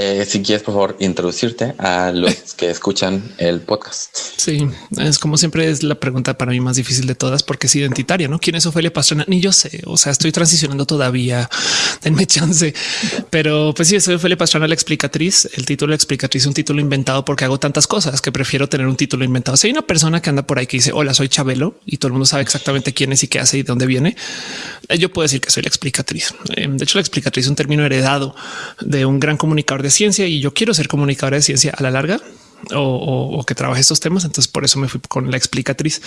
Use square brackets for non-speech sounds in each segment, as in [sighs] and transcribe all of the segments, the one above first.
Eh, si quieres, por favor, introducirte a los [laughs] que escuchan el podcast. Sí, es como siempre es la pregunta para mí más difícil de todas porque es identitaria, ¿no? ¿Quién es Ofelia Pastrana? Ni yo sé, o sea, estoy transicionando todavía, [laughs] denme chance. Pero pues sí, soy Ofelia Pastrana, la explicatriz. El título de explicatriz es un título inventado porque hago tantas cosas que prefiero tener un título inventado. Si hay una persona que anda por ahí que dice, hola, soy Chabelo y todo el mundo sabe exactamente quién es y qué hace y de dónde viene, eh, yo puedo decir que soy la explicatriz. Eh, de hecho, la explicatriz es un término heredado de un gran comunicador de ciencia y yo quiero ser comunicadora de ciencia a la larga o, que trabaje estos temas. Entonces por eso me fui con la explicatriz.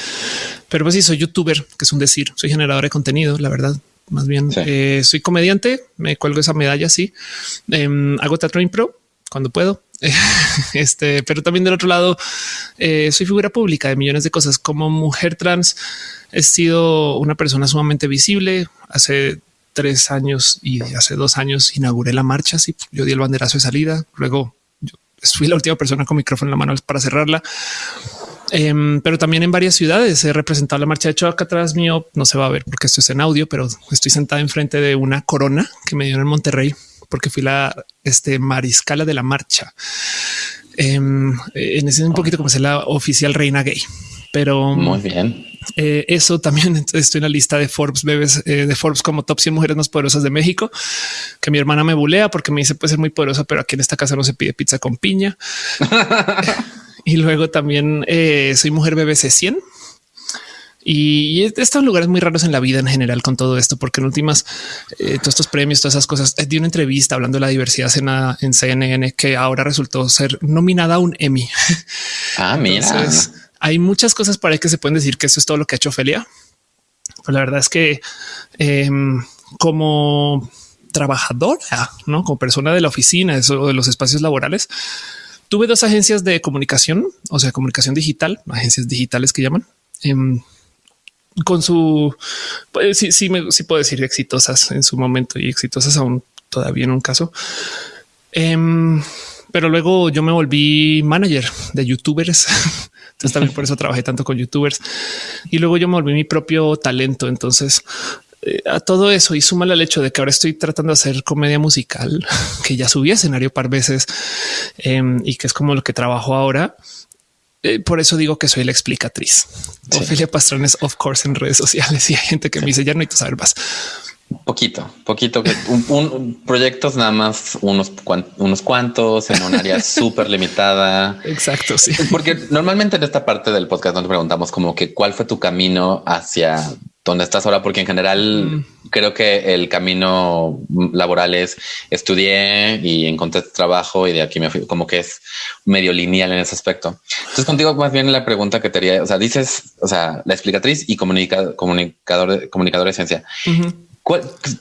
Pero pues sí, soy youtuber, que es un decir, soy generador de contenido, la verdad. Más bien eh, soy comediante, me cuelgo esa medalla, sí. Em, hago teatro impro cuando puedo. [laughs] este, pero también del otro lado, eh, soy figura pública de millones de cosas. Como mujer trans, he sido una persona sumamente visible. Hace tres años y hace dos años inauguré la marcha. Sí, yo di el banderazo de salida. Luego yo fui la última persona con micrófono en la mano para cerrarla. Em, pero también en varias ciudades he representado la marcha. De hecho, acá atrás mío no se va a ver porque esto es en audio, pero estoy sentada enfrente de una corona que me dio en Monterrey porque fui la este, mariscala de la marcha. Em, en ese un poquito como ser la oficial reina gay, pero muy bien. Eh, eso también [laughs] estoy en la lista de Forbes bebés eh, de Forbes como top 100 mujeres más poderosas de México, que mi hermana me bulea porque me dice puede ser muy poderosa, pero aquí en esta casa no se pide pizza con piña. [laughs] y luego también eh, soy mujer BBC 100. Y estos lugares muy raros en la vida en general con todo esto, porque en últimas, todos estos premios, todas esas cosas, di una entrevista hablando de la diversidad en, en CNN que ahora resultó ser nominada a un Emmy. Ah, mira hay muchas cosas para que se pueden decir que eso es todo lo que ha hecho Ofelia. Pues la verdad es que em, como trabajadora, no como persona de la oficina o de los espacios laborales, tuve dos agencias de comunicación, o sea, comunicación digital, agencias digitales que llaman. Em, con su pues, sí, sí puedo decir exitosas en su momento y exitosas aún todavía en un caso. Em, pero luego yo me volví manager de youtubers [laughs] Entonces también por eso trabajé tanto con youtubers y luego yo me volví mi propio talento. Entonces eh, a todo eso y suma el hecho de que ahora estoy tratando de hacer comedia musical, [laughs] que ya subí a escenario par veces em, y que es como lo que trabajo ahora. Eh, por eso digo que soy la explicatriz. Ofelia Pastrón of course, en redes sociales y hay gente que me dice ya no hay que saber más. Poquito, poquito, un, proyectos nada más unos, unos cuantos en un área [laughs] súper limitada. Exacto. Sí, porque normalmente en esta parte del podcast nos preguntamos como que cuál fue tu camino hacia donde estás ahora, porque en general mm. creo que el camino laboral es estudié y encontré trabajo y de aquí me fui como que es medio lineal en ese aspecto. Entonces contigo más bien la pregunta que te haría, o sea, dices, o sea, la explicatriz y comunicador, comunicador, comunicador de esencia.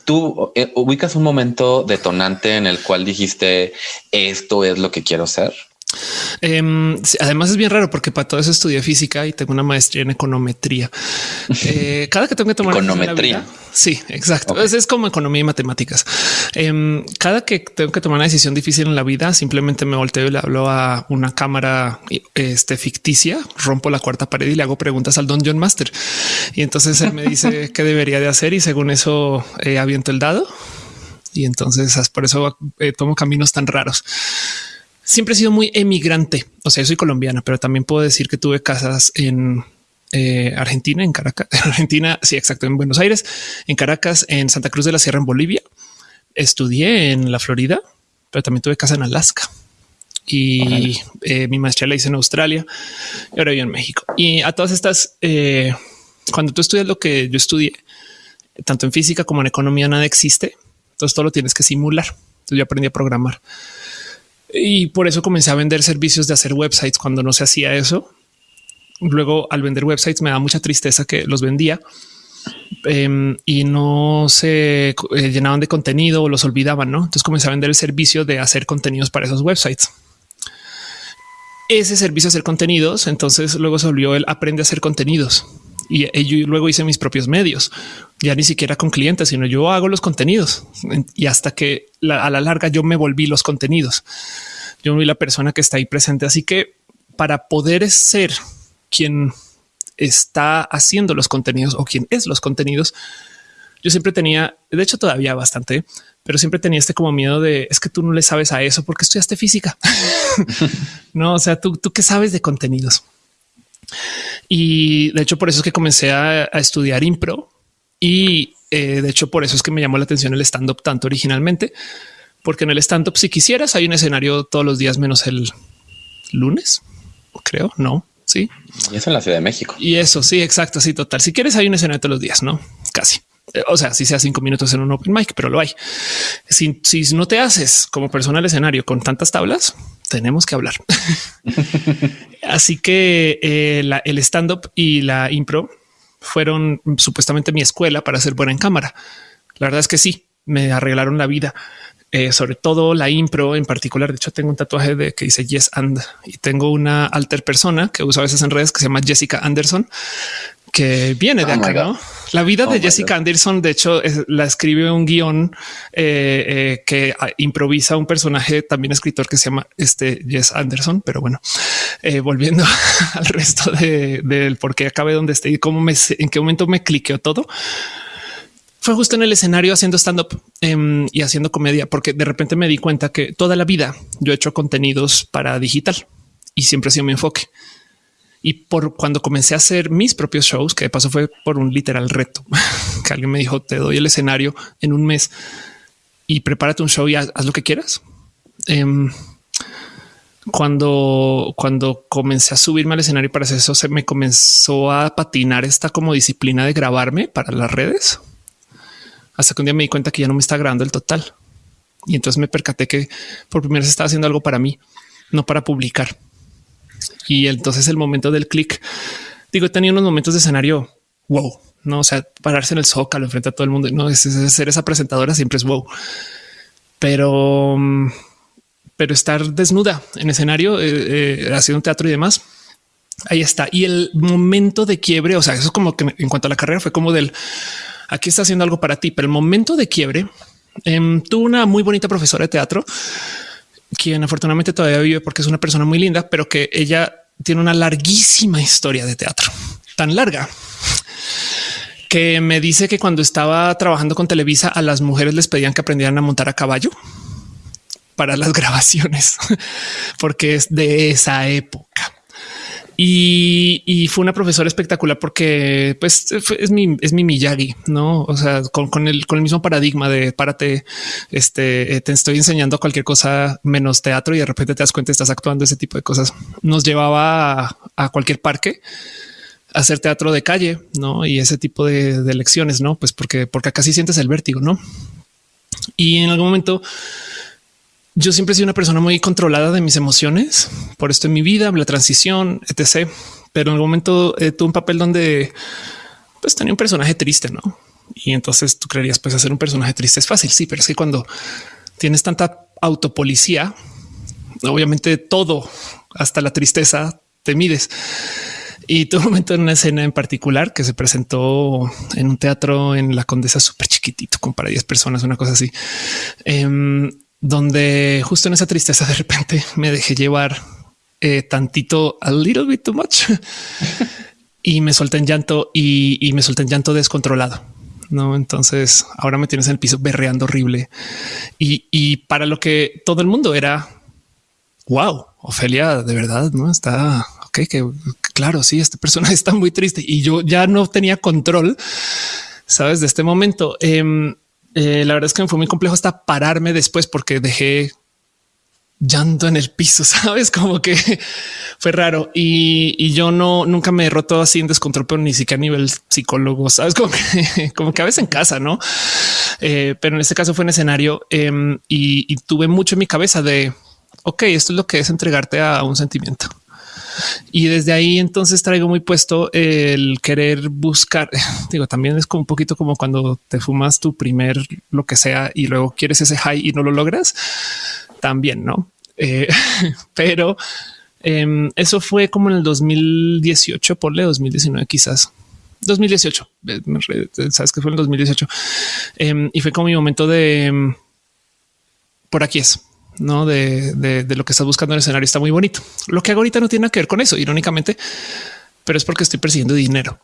¿Tú eh, ubicas un momento detonante en el cual dijiste esto es lo que quiero ser? Em, además es bien raro porque para todo eso estudié física y tengo una maestría en econometría. Eh, cada que tengo que tomar econometría. Sí, exacto. Es, como economía y matemáticas. Em, cada que tengo que tomar una decisión difícil en la vida, simplemente me volteo y le hablo a una cámara este, ficticia, rompo la cuarta pared y le hago preguntas al Don John Master. Y entonces él me dice [laughs] qué debería de hacer y según eso eh, aviento el dado. Y entonces por eso eh, tomo caminos tan raros siempre he sido muy emigrante. O sea, yo soy colombiana, pero también puedo decir que tuve casas en eh, Argentina, en Caracas, [laughs] Argentina, sí, exacto, en Buenos Aires, en Caracas, en Santa Cruz de la Sierra, en Bolivia. Estudié en la Florida, pero también tuve casa en Alaska y eh, mi maestría la hice en Australia y ahora vivo en México. Y a todas estas, eh, cuando tú estudias lo que yo estudié, tanto en física como en economía, nada existe. Entonces todo lo tienes que simular. Entonces yo aprendí a programar. Y por eso comencé a vender servicios de hacer websites cuando no se hacía eso. Luego al vender websites me da mucha tristeza que los vendía em, y no se eh, llenaban de contenido o los olvidaban. ¿no? Entonces comencé a vender el servicio de hacer contenidos para esos websites. Ese servicio de hacer contenidos, entonces luego se volvió el aprende a hacer contenidos y, luego hice mis propios medios, ya ni siquiera con clientes, sino yo hago los contenidos y hasta que a la larga yo me volví los contenidos. Yo vi la persona que está ahí presente. Así que para poder ser quien está haciendo los contenidos o quien es los contenidos, yo siempre tenía, de hecho todavía bastante, pero siempre tenía este como miedo de es que tú no le sabes a eso porque estudiaste física. [laughs] no, o sea, tú, tú qué sabes de contenidos. Y de hecho por eso es que comencé a, estudiar impro y eh, de hecho por eso es que me llamó la atención el stand up tanto originalmente, porque en el stand up si quisieras hay un escenario todos los días menos el lunes, creo, no, sí. Y eso en la Ciudad de México. Y eso, sí, exacto, sí, total. Si quieres hay un escenario todos los días, no, casi. O sea, si sea cinco minutos en un open mic, pero lo hay. Si, si no te haces como persona al escenario con tantas tablas, tenemos que hablar. [laughs] Así que eh, el stand up y la impro fueron supuestamente mi escuela para ser buena en cámara. La verdad es que sí, me arreglaron la vida. Eh, sobre todo la impro en particular. De hecho, tengo un tatuaje de que dice Yes and y tengo una alter persona que uso a veces en redes que se llama Jessica Anderson, que viene de oh acá. ¿no? La vida de oh Jessica Anderson, de hecho, la escribe un guion eh, eh, que ah, improvisa un personaje también escritor que se llama este Jess Anderson. Pero bueno, volviendo [laughs] al resto del por qué acabé donde estoy y cómo me en qué momento me cliqueó todo fue justo en el escenario haciendo stand up em, y haciendo comedia, porque de repente me di cuenta que toda la vida yo he hecho contenidos para digital y siempre ha sido mi enfoque. Y por cuando comencé a hacer mis propios shows, que de paso fue por un literal reto, [laughs] que alguien me dijo, te doy el escenario en un mes y prepárate un show y haz, lo que quieras. Em, cuando, cuando comencé a subirme al escenario para hacer eso, se me comenzó a patinar esta como disciplina de grabarme para las redes hasta que un día me di cuenta que ya no me está grabando el total. Y entonces me percaté que por primera vez estaba haciendo algo para mí, no para publicar. Y entonces el momento del clic, digo, he tenido unos momentos de escenario wow, no, o sea, pararse en el zócalo enfrente a todo el mundo, no es, ser esa presentadora siempre es wow, pero, pero estar desnuda en escenario, eh, eh, haciendo teatro y demás. Ahí está. Y el momento de quiebre, o sea, eso es como que en cuanto a la carrera fue como del aquí está haciendo algo para ti, pero el momento de quiebre eh, tuvo una muy bonita profesora de teatro, quien afortunadamente todavía vive porque es una persona muy linda, pero que ella tiene una larguísima historia de teatro, tan larga que me dice que cuando estaba trabajando con Televisa a las mujeres les pedían que aprendieran a montar a caballo para las [laughs] grabaciones, porque es de esa época. Y, fue una profesora espectacular porque pues es mi, es mi Miyagi, no? O sea, con, el, con el mismo paradigma de párate, este eh, te estoy enseñando cualquier cosa menos teatro y de repente te das cuenta, estás actuando ese tipo de cosas. Nos llevaba a, cualquier parque a hacer teatro de calle, no? Y ese tipo de, de lecciones, no? Pues porque, porque acá sí sientes el vértigo, no? Y en algún momento yo siempre he sido una persona muy controlada de mis emociones por esto en mi vida, la transición, etc. Pero en algún momento eh, tuve un papel donde pues tenía un personaje triste, no? Y entonces tú creerías, pues hacer un personaje triste es fácil. Sí, pero es que cuando tienes tanta autopolicía, obviamente todo, hasta la tristeza, te mides. Y tuve un momento en una escena en particular que se presentó en un teatro en la Condesa súper chiquitito, con para 10 personas, una cosa así. Em, donde justo en esa tristeza de repente me dejé llevar eh, tantito, a little bit too much [laughs] y me solté en llanto y, me solté en llanto descontrolado. No, entonces ahora me tienes en el piso berreando horrible y, para lo que todo el mundo era wow, Ofelia, de verdad, no está ok, que claro, sí, esta persona [laughs] está muy triste y yo ya no tenía control, sabes, de este momento. Em, eh, la verdad es que me fue muy complejo hasta pararme después porque dejé llanto en el piso, [laughs] sabes, como que fue raro y, yo no nunca me he roto así en descontrol, pero ni siquiera a nivel psicólogo, sabes, [laughs] como que, como que a veces en casa, no? Eh, pero en este caso fue en escenario em, y, y tuve mucho en mi cabeza de ok, esto es lo que es entregarte a un sentimiento. Y desde ahí entonces traigo muy puesto el querer buscar. [laughs] Digo, también es como un poquito como cuando te fumas tu primer lo que sea y luego quieres ese high y no lo logras. También, no? Eh, [laughs] pero em, eso fue como en el 2018, ponle 2019 quizás. 2018, eh, sabes que fue en el 2018 em, y fue como mi momento de em, por aquí es no de, lo que estás buscando en el escenario está muy bonito. Lo que hago ahorita no tiene nada que ver con eso, irónicamente, pero es porque estoy persiguiendo dinero.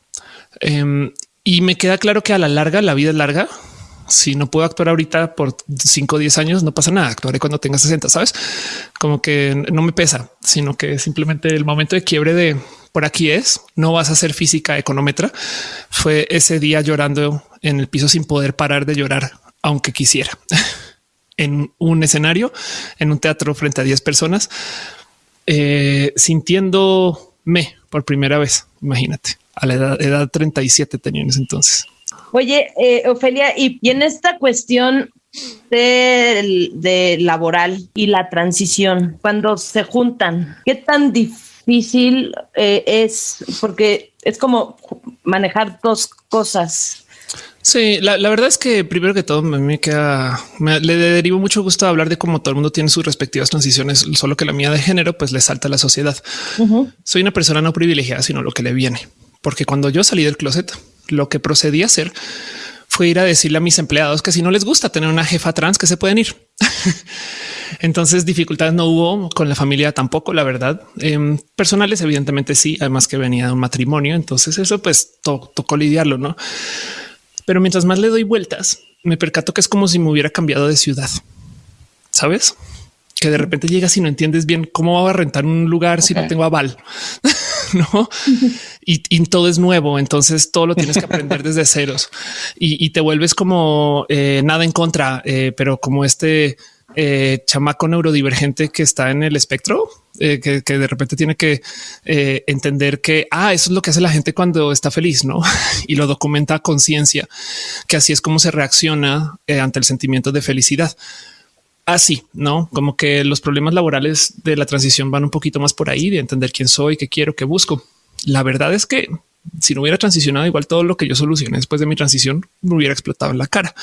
Em, Y me queda claro que a la larga la vida es larga. Si no puedo actuar ahorita por 5 o 10 años, no pasa nada. Actuaré cuando tenga 60, sabes? Como que no me pesa, sino que simplemente el momento de quiebre de por aquí es, no vas a ser física económetra. Fue ese día llorando en el piso sin poder parar de llorar, aunque quisiera. [laughs] en un escenario, en un teatro frente a 10 personas, eh, sintiéndome por primera vez. Imagínate, a la edad, edad 37 tenía en ese entonces. Oye, eh, Ofelia, y, en esta cuestión de, laboral y la transición, cuando se juntan, ¿qué tan difícil? eh, es porque es como manejar dos cosas. Sí, la, verdad es que primero que todo me, queda, le derivo mucho gusto hablar de cómo todo el mundo tiene sus respectivas transiciones, solo que la mía de género pues le salta a la sociedad. Soy una persona no privilegiada, sino lo que le viene, porque cuando yo salí del closet, lo que procedí a hacer fue ir a decirle a mis empleados que si no les gusta tener una jefa trans que se pueden ir. [laughs] Entonces dificultades no hubo con la familia tampoco, la verdad. Em, personales evidentemente sí, además que venía de un matrimonio, entonces eso pues tocó lidiarlo, ¿no? Pero mientras más le doy vueltas, me percato que es como si me hubiera cambiado de ciudad. ¿Sabes? Que de repente llegas y no entiendes bien cómo va a rentar un lugar si no tengo aval. [laughs] no? Y, todo es nuevo. Entonces todo lo tienes que aprender desde ceros y, te vuelves como eh, nada en contra, eh, pero como este eh, chamaco neurodivergente que está en el espectro, eh, que, de repente tiene que eh, entender que ah, eso es lo que hace la gente cuando está feliz, no? [laughs] y lo documenta a conciencia, que así es como se reacciona ante el sentimiento de felicidad. Así, no como que los problemas laborales de la transición van un poquito más por ahí de entender quién soy, qué quiero, qué busco. La verdad es que si no hubiera transicionado, igual todo lo que yo solucioné después de mi transición me hubiera explotado en la cara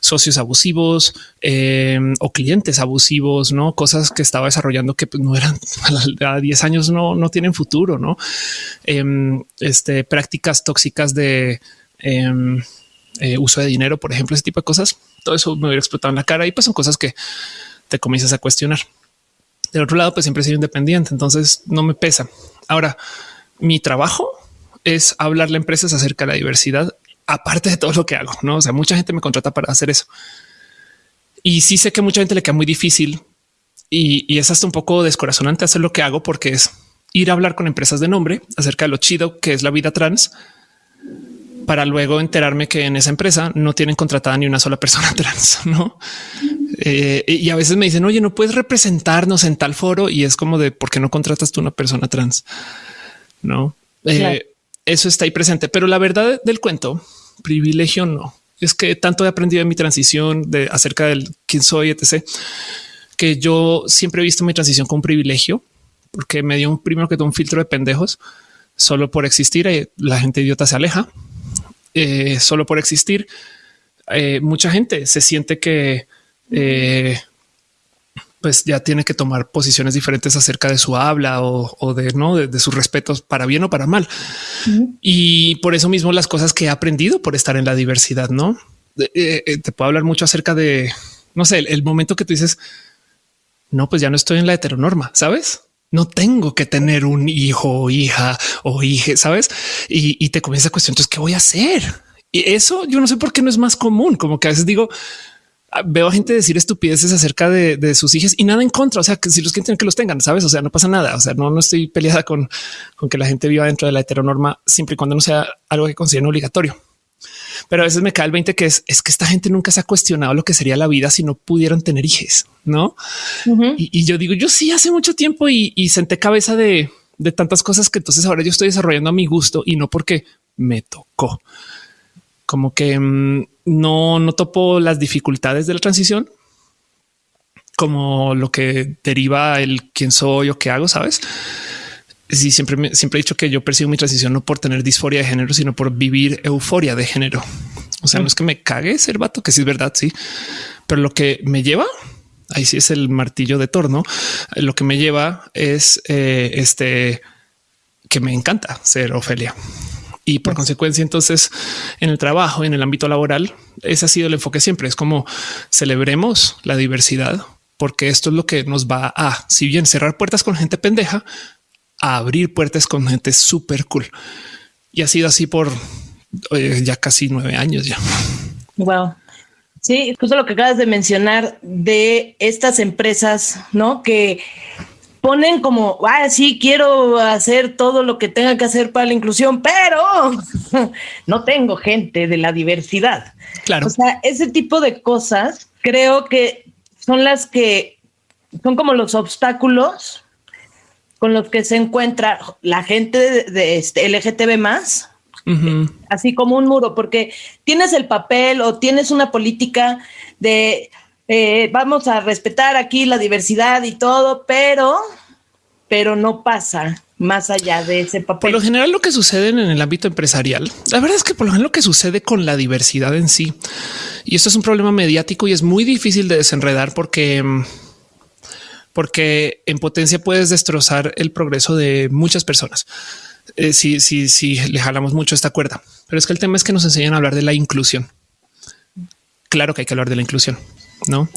socios abusivos em, o clientes abusivos, no cosas que estaba desarrollando que pues, no eran [laughs] a 10 años, no, no tienen futuro, no em, este, prácticas tóxicas de em, eh, uso de dinero, por ejemplo, ese tipo de cosas. Todo eso me hubiera explotado en la cara y pues son cosas que te comienzas a cuestionar. Del otro lado, pues siempre he sido independiente, entonces no me pesa. Ahora, mi trabajo es hablarle a empresas acerca de la diversidad aparte de todo lo que hago, no? O sea, mucha gente me contrata para hacer eso. Y sí sé que mucha gente le queda muy difícil y, es hasta un poco descorazonante hacer lo que hago porque es ir a hablar con empresas de nombre acerca de lo chido que es la vida trans para luego enterarme que en esa empresa no tienen contratada ni una sola persona [laughs] trans, no? Eh, y a veces me dicen, oye, no puedes representarnos en tal foro y es como de por qué no contratas tú una persona trans, no? Eh, eso está ahí presente, pero la verdad del cuento privilegio no. Es que tanto he aprendido en mi transición de acerca del quién soy, etc., que yo siempre he visto mi transición como un privilegio, porque me dio un primero que todo un filtro de pendejos solo por existir. Eh, la gente idiota se aleja eh, solo por existir. Eh, mucha gente se siente que pues ya tiene que tomar posiciones diferentes acerca de su habla o, de no de, sus respetos para bien o para mal. Y por eso mismo las cosas que he aprendido por estar en la diversidad, no eh, eh, te puedo hablar mucho acerca de no sé, el, momento que tú dices no, pues ya no estoy en la heteronorma, sabes? No tengo que tener un hijo o hija o hija, sabes? Y, te comienza a cuestionar, entonces, ¿qué voy a hacer? Y eso yo no sé por qué no es más común, como que a veces digo, veo a gente decir estupideces acerca de, sus hijos y nada en contra. O sea, que si los quieren que los tengan, sabes? O sea, no pasa nada. O sea, no, no estoy peleada con, con que la gente viva dentro de la heteronorma siempre y cuando no sea algo que consideren obligatorio. Pero a veces me cae el 20 que es, es que esta gente nunca se ha cuestionado lo que sería la vida si no pudieran tener hijos, no? y, yo digo, yo sí hace mucho tiempo y, y senté cabeza de, de tantas cosas que entonces ahora yo estoy desarrollando a mi gusto y no porque me tocó como que mm, no, no topo las dificultades de la transición como lo que deriva el quién soy o qué hago, sabes? Sí, siempre, siempre he dicho que yo percibo mi transición no por tener disforia de género, sino por vivir euforia de género. O sea, no es que me cague ser vato, que sí es verdad, sí, pero lo que me lleva ahí sí es el martillo de torno. Lo que me lleva es eh, este que me encanta ser Ofelia. Y por consecuencia, entonces en el trabajo, en el ámbito laboral, ese ha sido el enfoque siempre. Es como celebremos la diversidad, porque esto es lo que nos va a, si bien cerrar puertas con gente pendeja, a abrir puertas con gente súper cool. Y ha sido así por eh, ya casi nueve años ya. Wow. Sí, justo lo que acabas de mencionar de estas empresas, ¿no? Que ponen como, ah, sí, quiero hacer todo lo que tenga que hacer para la inclusión, pero [laughs] no tengo gente de la diversidad. Claro. O sea, ese tipo de cosas creo que son las que son como los obstáculos con los que se encuentra la gente de, este LGTB más, así como un muro, porque tienes el papel o tienes una política de eh, vamos a respetar aquí la diversidad y todo, pero, pero no pasa más allá de ese papel. Por lo general, lo que sucede en el ámbito empresarial, la verdad es que por lo general lo que sucede con la diversidad en sí, y esto es un problema mediático y es muy difícil de desenredar porque porque en potencia puedes destrozar el progreso de muchas personas. Eh, si, si, si le jalamos mucho esta cuerda, pero es que el tema es que nos enseñan a hablar de la inclusión. Claro que hay que hablar de la inclusión, no?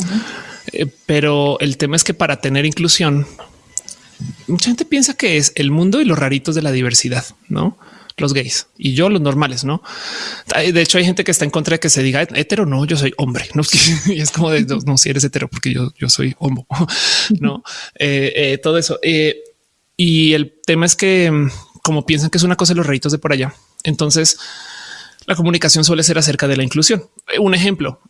Eh, pero el tema es que para tener inclusión, mucha gente piensa que es el mundo y los raritos de la diversidad, no? los gays y yo los normales, ¿no? De hecho, hay gente que está en contra de que se diga hetero, no, yo soy hombre, ¿no? [laughs] Es como de, no, si eres hetero, porque yo, yo soy homo, [laughs] ¿no? Eh, eh, todo eso. Y el tema es que mm, como piensan que es una cosa los reitos de por allá, entonces la comunicación suele ser acerca de la inclusión. Un ejemplo,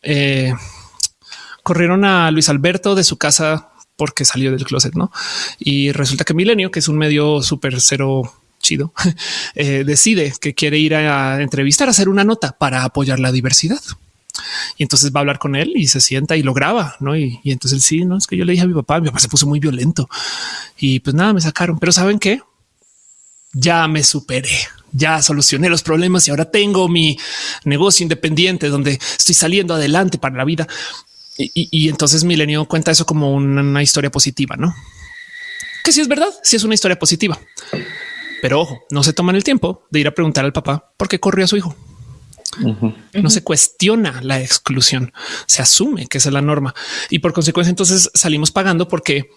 corrieron a Luis Alberto de su casa porque salió del closet, ¿no? Y resulta que Milenio, que es un medio súper cero chido, [laughs] eh, decide que quiere ir a entrevistar, a hacer una nota para apoyar la diversidad. Y entonces va a hablar con él y se sienta y lo graba, ¿no? Y, entonces él sí, no es que yo le dije a mi papá, mi papá se puso muy violento y pues nada, me sacaron. Pero ¿saben qué? Ya me superé, ya solucioné los problemas y ahora tengo mi negocio independiente donde estoy saliendo adelante para la vida. Y, entonces Milenio cuenta eso como una, historia positiva, ¿no? Que si es verdad, si es una historia positiva. Pero ojo, no se toman el tiempo de ir a preguntar al papá por qué corrió a su hijo. No se cuestiona la exclusión, se asume que esa es la norma y por consecuencia entonces salimos pagando porque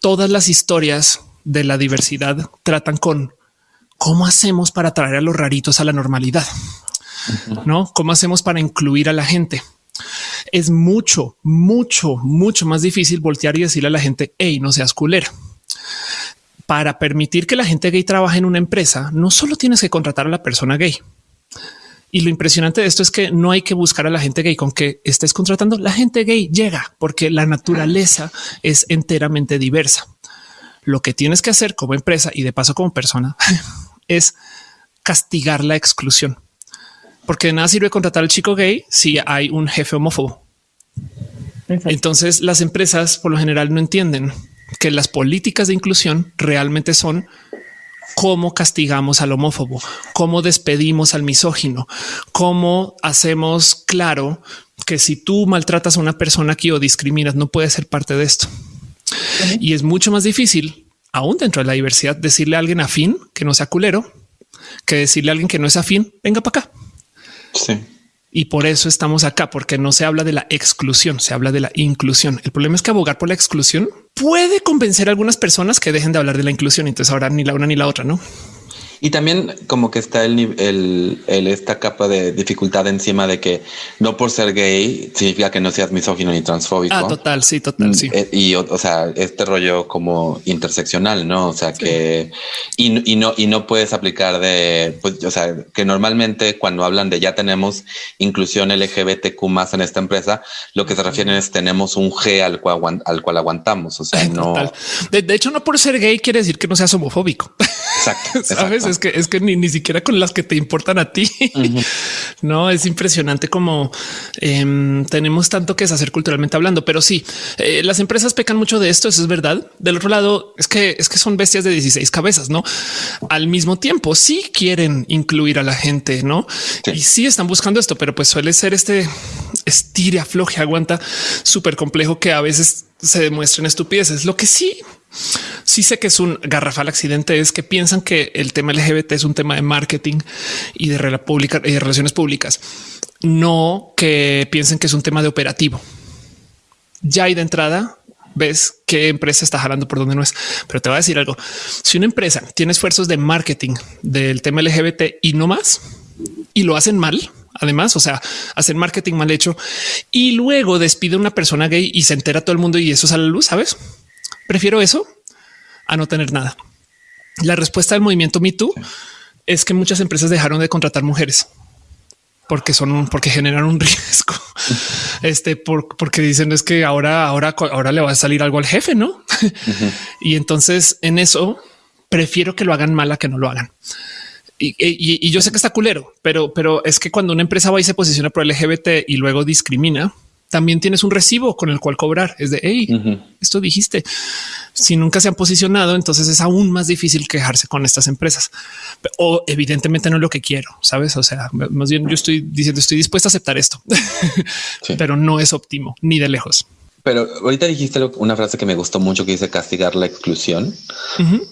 todas las historias de la diversidad tratan con cómo hacemos para traer a los raritos a la normalidad, no cómo hacemos para incluir a la gente. Es mucho, mucho, mucho más difícil voltear y decirle a la gente, hey, no seas culera para permitir que la gente gay trabaje en una empresa, no solo tienes que contratar a la persona gay. Y lo impresionante de esto es que no hay que buscar a la gente gay con que estés contratando. La gente gay llega porque la naturaleza es enteramente diversa. Lo que tienes que hacer como empresa y de paso como persona [laughs] es castigar la exclusión. Porque de nada sirve contratar al chico gay si hay un jefe homófobo. Entonces las empresas por lo general no entienden que las políticas de inclusión realmente son cómo castigamos al homófobo, cómo despedimos al misógino, cómo hacemos claro que si tú maltratas a una persona aquí o discriminas, no puede ser parte de esto. Y es mucho más difícil, aún dentro de la diversidad, decirle a alguien afín que no sea culero, que decirle a alguien que no es afín, venga para acá. Sí. Y por eso estamos acá, porque no se habla de la exclusión, se habla de la inclusión. El problema es que abogar por la exclusión puede convencer a algunas personas que dejen de hablar de la inclusión. Entonces ahora ni la una ni la otra, ¿no? Y también como que está el, el, el, esta capa de dificultad encima de que no por ser gay significa que no seas misógino ni transfóbico. Ah, total, sí, total, sí. Eh, y, o, sea, este rollo como interseccional, ¿no? O sea, que y, y, no y no puedes aplicar de, pues, o sea, que normalmente cuando hablan de ya tenemos inclusión LGBTQ más en esta empresa, lo que se refieren es tenemos un G al cual, al cual aguantamos. O sea, [laughs] no. De, de, hecho, no por ser gay quiere decir que no seas homofóbico. Exacto. [laughs] ¿Sabes? Es que es que ni, ni siquiera con las que te importan a ti. [laughs] no es impresionante como em, tenemos tanto que hacer culturalmente hablando, pero sí, eh, las empresas pecan mucho de esto. Eso es verdad. Del otro lado, es que es que son bestias de 16 cabezas, no al mismo tiempo. Sí quieren incluir a la gente, no? Y sí están buscando esto, pero pues suele ser este estire, afloje, aguanta súper complejo que a veces se demuestren estupideces. Lo que sí sí sé que es un garrafal accidente, es que piensan que el tema LGBT es un tema de marketing y de, relaciones públicas, no que piensen que es un tema de operativo. Ya hay de entrada ves qué empresa está jalando por donde no es. Pero te voy a decir algo. Si una empresa tiene esfuerzos de marketing del tema LGBT y no más, y lo hacen mal. Además, o sea, hacen marketing mal hecho y luego despide a una persona gay y se entera todo el mundo y eso sale a la luz. Sabes? Prefiero eso a no tener nada. La respuesta del movimiento Me Too es que muchas empresas dejaron de contratar mujeres porque son porque generan un [laughs] riesgo. Este porque dicen es que ahora, ahora, ahora le va a salir algo al jefe, no? [laughs] y entonces en eso prefiero que lo hagan mal a que no lo hagan. Y, yo sé que está culero, pero, pero es que cuando una empresa va y se posiciona por LGBT y luego discrimina, también tienes un recibo con el cual cobrar. Es de hey, esto dijiste. Si nunca se han posicionado, entonces es aún más difícil quejarse con estas empresas. O evidentemente no es lo que quiero, sabes? O sea, más bien yo estoy diciendo estoy dispuesto a aceptar esto, [laughs] pero no es óptimo ni de lejos. Pero ahorita dijiste una frase que me gustó mucho que dice castigar la exclusión,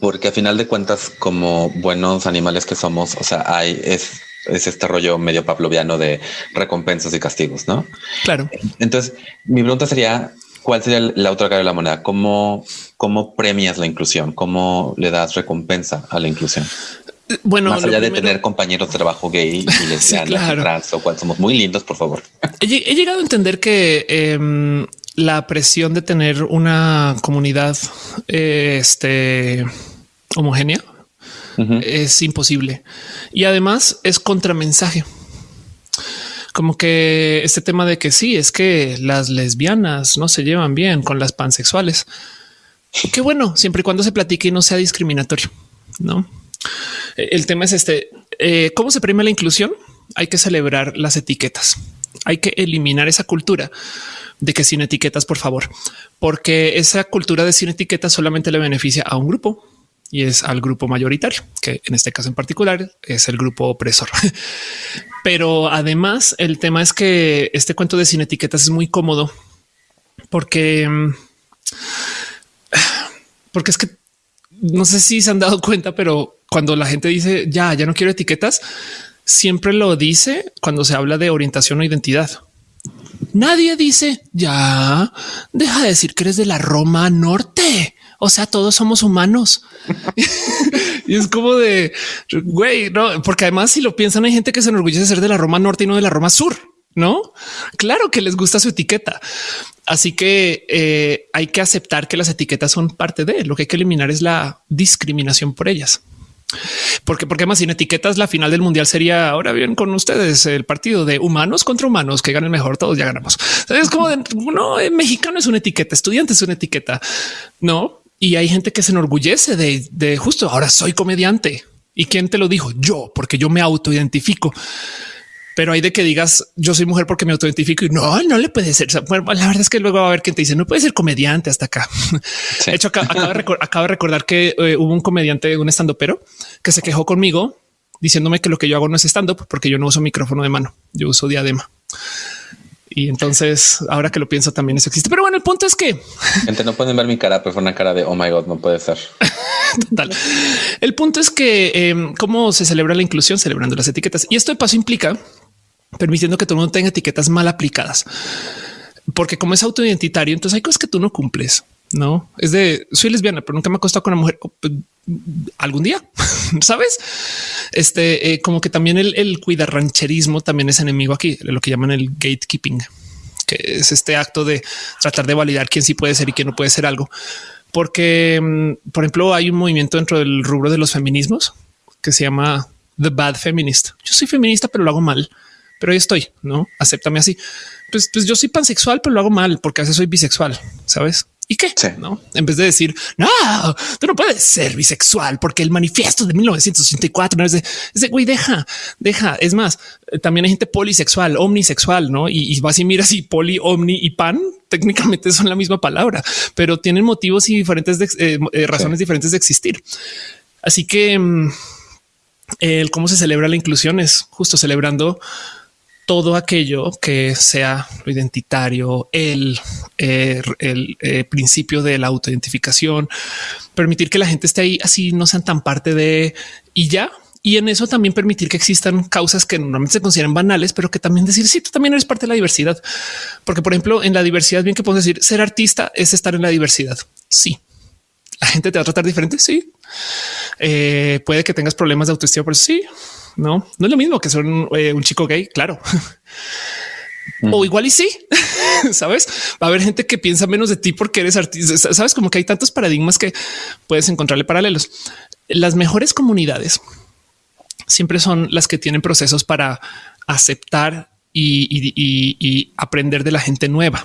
porque a final de cuentas, como buenos animales que somos, o sea, hay es, es este rollo medio pavloviano de recompensas y castigos, ¿no? Claro. Entonces, mi pregunta sería, ¿cuál sería la otra cara de la moneda? ¿Cómo, cómo premias la inclusión? ¿Cómo le das recompensa a la inclusión? Bueno, más allá de tener compañeros de trabajo gay y [laughs] lesbianas trans o cual somos muy lindos, por favor. He, llegado a entender que em, la presión de tener una comunidad este, homogénea es imposible. Y además es contramensaje. Como que este tema de que sí, es que las lesbianas no se llevan bien con las pansexuales. Qué bueno, siempre y cuando se platique y no sea discriminatorio. No, el tema es este. Eh, ¿Cómo se premia la inclusión? Hay que celebrar las etiquetas. Hay que eliminar esa cultura de que sin etiquetas, por favor, porque esa cultura de sin etiquetas solamente le beneficia a un grupo y es al grupo mayoritario, que en este caso en particular es el grupo opresor. [laughs] Pero además el tema es que este cuento de sin etiquetas es muy cómodo porque [sighs] porque es que no sé si se han dado cuenta, pero cuando la gente dice ya, ya no quiero etiquetas, siempre lo dice cuando se habla de orientación o identidad. Nadie dice ya deja de decir que eres de la Roma Norte. O sea, todos somos humanos. [laughs] y es como de güey, no, porque además, si lo piensan, hay gente que se enorgullece de ser de la Roma Norte y no de la Roma Sur. No, claro que les gusta su etiqueta. Así que eh, hay que aceptar que las etiquetas son parte de lo que hay que eliminar es la discriminación por ellas. Porque, porque más sin etiquetas, la final del mundial sería ahora bien con ustedes el partido de humanos contra humanos que ganen mejor. Todos ya ganamos. Es como de no, mexicano es una etiqueta, estudiante es una etiqueta, no? Y hay gente que se enorgullece de, de justo ahora soy comediante. ¿Y quién te lo dijo? Yo, porque yo me autoidentifico pero hay de que digas yo soy mujer porque me autoidentifico y no, no le puede ser. la verdad es que luego va a haber quien te dice no puede ser comediante hasta acá. De hecho, acabo, de recordar que eh, hubo un comediante, un estando pero que se quejó conmigo diciéndome que lo que yo hago no es stand up porque yo no uso micrófono de mano, yo uso diadema. Y entonces, ahora que lo pienso, también eso existe. Pero bueno, el punto es que gente no pueden ver mi cara, pero fue una cara de oh my god, no puede ser. [laughs] Total. El punto es que em, cómo se celebra la inclusión celebrando las etiquetas y esto de paso implica permitiendo que todo el mundo tenga etiquetas mal aplicadas. Porque como es autoidentitario, entonces hay cosas que tú no cumples. No es de soy lesbiana, pero nunca me ha costado con una mujer algún día, [laughs] sabes? Este, eh, como que también el, el rancherismo también es enemigo aquí, lo que llaman el gatekeeping, que es este acto de tratar de validar quién sí puede ser y quién no puede ser algo. Porque, mm, por ejemplo, hay un movimiento dentro del rubro de los feminismos que se llama The Bad Feminist. Yo soy feminista, pero lo hago mal pero ahí estoy, no acéptame así. Pues, pues yo soy pansexual, pero lo hago mal porque a veces soy bisexual, sabes? ¿Y qué? No, en vez de decir no, tú no puedes ser bisexual porque el manifiesto de 1964 es de, güey, deja, deja. Es más, eh, también hay gente polisexual, omnisexual, no? Y, vas y miras y poli, omni y pan [laughs] técnicamente son la misma palabra, pero tienen motivos y diferentes eh, eh, razones diferentes de existir. Así que mm, el cómo se celebra la inclusión es justo celebrando todo aquello que sea lo identitario, el, eh, el, eh, principio de la autoidentificación, permitir que la gente esté ahí así, no sean tan parte de y ya. Y en eso también permitir que existan causas que normalmente se consideran banales, pero que también decir sí, tú también eres parte de la diversidad. Porque, por ejemplo, en la diversidad, bien que puedo decir ser artista es estar en la diversidad. Sí, la gente te va a tratar diferente. Sí, eh, puede que tengas problemas de autoestima, pero sí, No, no es lo mismo que ser un, eh, un chico gay, claro. [laughs] O igual y sí, [laughs] sabes, va a haber gente que piensa menos de ti porque eres artista. Sabes como que hay tantos paradigmas que puedes encontrarle paralelos. Las mejores comunidades siempre son las que tienen procesos para aceptar y, aprender de la gente nueva.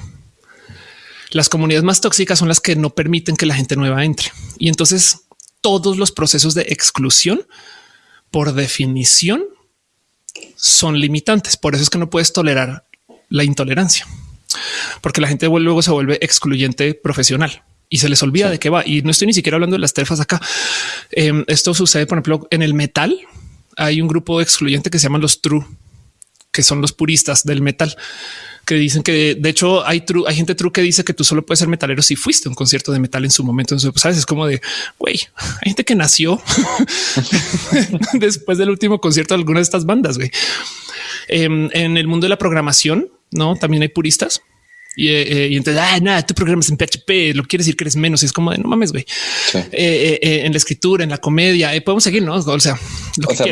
Las comunidades más tóxicas son las que no permiten que la gente nueva entre. Y entonces todos los procesos de exclusión, por definición, son limitantes. Por eso es que no puedes tolerar la intolerancia, porque la gente luego se vuelve excluyente profesional y se les olvida de qué va. Y no estoy ni siquiera hablando de las terfas acá. Em, esto sucede, por ejemplo, en el metal. Hay un grupo excluyente que se llama los true, que son los puristas del metal, que dicen que de hecho hay true, hay gente true que dice que tú solo puedes ser metalero si fuiste a un concierto de metal en su momento. Entonces, sabes, es como de güey, hay gente que nació [laughs] [laughs] después del último concierto de alguna de estas bandas. Güey. Em, en el mundo de la programación, no también hay puristas y, eh, y, entonces, ah, nada, tú programas en PHP, lo quiere decir que eres menos. Y es como de no mames, güey. Eh, eh, en la escritura, en la comedia, podemos seguir, no? O sea, o sea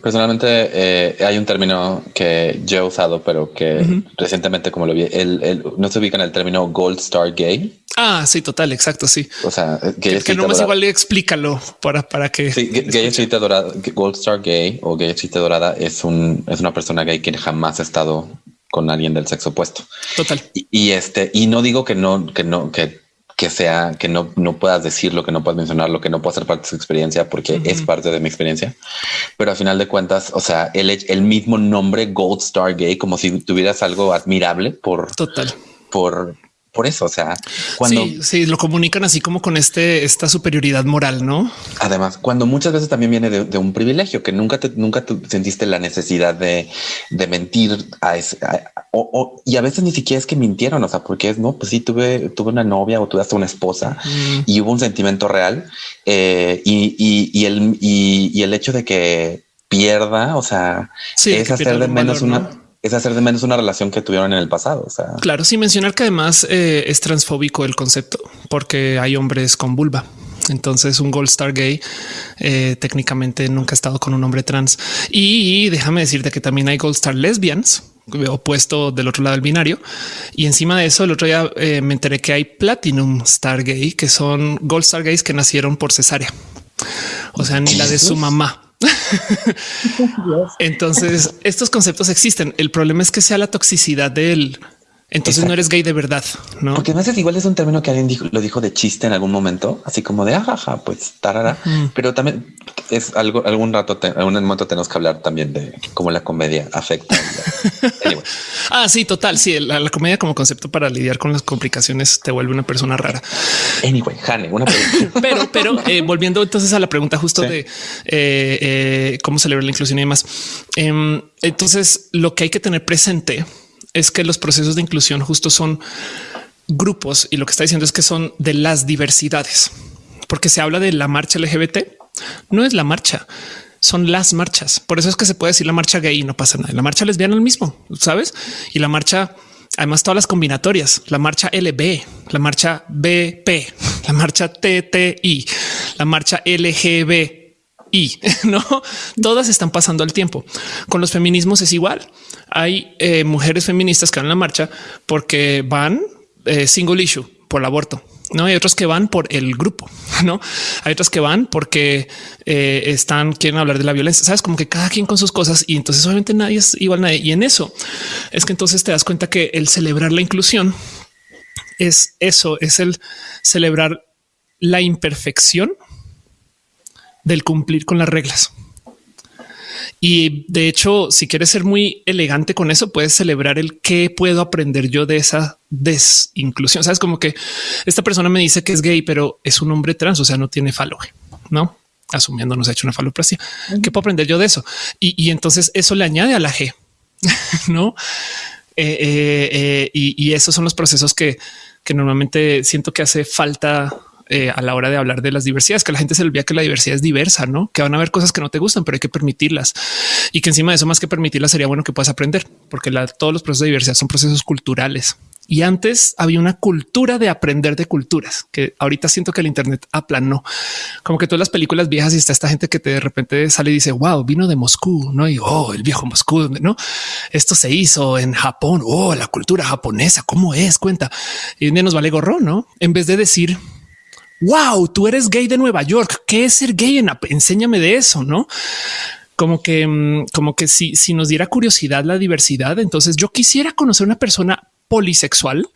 personalmente hay un término que yo he usado, pero que recientemente, como lo vi, el, no se ubica en el término Gold Star Gay. Ah, sí, total, exacto. Sí. O sea, que, que no más igual explícalo para, para que sí, gay dorada, Gold Star Gay o gay chiste dorada es un, es una persona gay que jamás ha estado con alguien del sexo opuesto. Total. Y, este, y no digo que no, que no, que, que sea, que no, no puedas decirlo, que no puedas mencionarlo, que no pueda ser parte de su experiencia, porque es parte de mi experiencia. Pero a final de cuentas, o sea, el, el mismo nombre Gold Star Gay, como si tuvieras algo admirable por, total, por, por eso. O sea, cuando sí, lo comunican así como con este, esta superioridad moral, no? Además, cuando muchas veces también viene de, un privilegio que nunca te, nunca sentiste la necesidad de, mentir a ese, o, y a veces ni siquiera es que mintieron. O sea, porque es no, pues sí, tuve, tuve una novia o tuve hasta una esposa mm. y hubo un sentimiento real eh, y, el, y, el hecho de que pierda, o sea, es hacer de menos una es hacer de menos una relación que tuvieron en el pasado. O sea, claro, sin mencionar que además eh, es transfóbico el concepto porque hay hombres con vulva. Entonces un Gold Star gay eh, técnicamente nunca ha estado con un hombre trans. Y, déjame decirte que también hay Gold Star lesbians opuesto del otro lado del binario. Y encima de eso, el otro día eh, me enteré que hay Platinum Star Gay, que son Gold Star Gays que nacieron por cesárea. O sea, ni la de su mamá. [laughs] Entonces, estos conceptos existen. El problema es que sea la toxicidad del entonces no eres gay de verdad, no? Porque no sé, igual es un término que alguien dijo, lo dijo de chiste en algún momento, así como de ajaja, pues tarara. Pero también es algo, algún rato, algún momento tenemos que hablar también de cómo la comedia afecta. [laughs] Ah, sí, total. Sí, la, comedia como concepto para lidiar con las complicaciones te vuelve una persona rara. Anyway, Hane, una pregunta. [laughs] pero, pero eh, volviendo entonces a la pregunta justo de eh, eh, cómo celebrar la inclusión y demás. Em, entonces, lo que hay que tener presente es que los procesos de inclusión justo son grupos y lo que está diciendo es que son de las diversidades, porque se habla de la marcha LGBT, no es la marcha, son las marchas. Por eso es que se puede decir la marcha gay y no pasa nada. La marcha lesbiana el mismo, sabes? Y la marcha, además, todas las combinatorias, la marcha LB, la marcha BP, la marcha TTI, la marcha LGB y [laughs] no todas están pasando al tiempo. Con los feminismos es igual. Hay eh, mujeres feministas que van a la marcha porque van eh, single issue por el aborto. No hay otros que van por el grupo, [laughs] no hay otros que van porque eh, están, quieren hablar de la violencia. Sabes como que cada quien con sus cosas y entonces obviamente nadie es igual nadie. Y en eso es que entonces te das cuenta que el celebrar la inclusión es eso, es el celebrar la imperfección del cumplir con las reglas. Y de hecho, si quieres ser muy elegante con eso, puedes celebrar el qué puedo aprender yo de esa desinclusión. Sabes como que esta persona me dice que es gay, pero es un hombre trans, o sea, no tiene falo, no asumiendo nos ha hecho una faloplasia. ¿Qué puedo aprender yo de eso? Y, entonces eso le añade a la G, [laughs] no? Eh, eh, eh, y, y, esos son los procesos que, que normalmente siento que hace falta eh, a la hora de hablar de las diversidades, que la gente se olvida que la diversidad es diversa, no que van a haber cosas que no te gustan, pero hay que permitirlas y que encima de eso, más que permitirlas, sería bueno que puedas aprender, porque todos los procesos de diversidad son procesos culturales Y antes había una cultura de aprender de culturas que ahorita siento que el Internet aplanó. Como que todas las películas viejas y está esta gente que te de repente sale y dice wow, vino de Moscú, no? Y oh, el viejo Moscú, no? Esto se hizo en Japón. Oh, la cultura japonesa, cómo es? Cuenta y nos vale gorro, no? En vez de decir wow, tú eres gay de Nueva York. ¿Qué es ser gay? Enséñame de eso, no? Como que, mm, como que si, si nos diera curiosidad la diversidad, entonces yo quisiera conocer una persona polisexual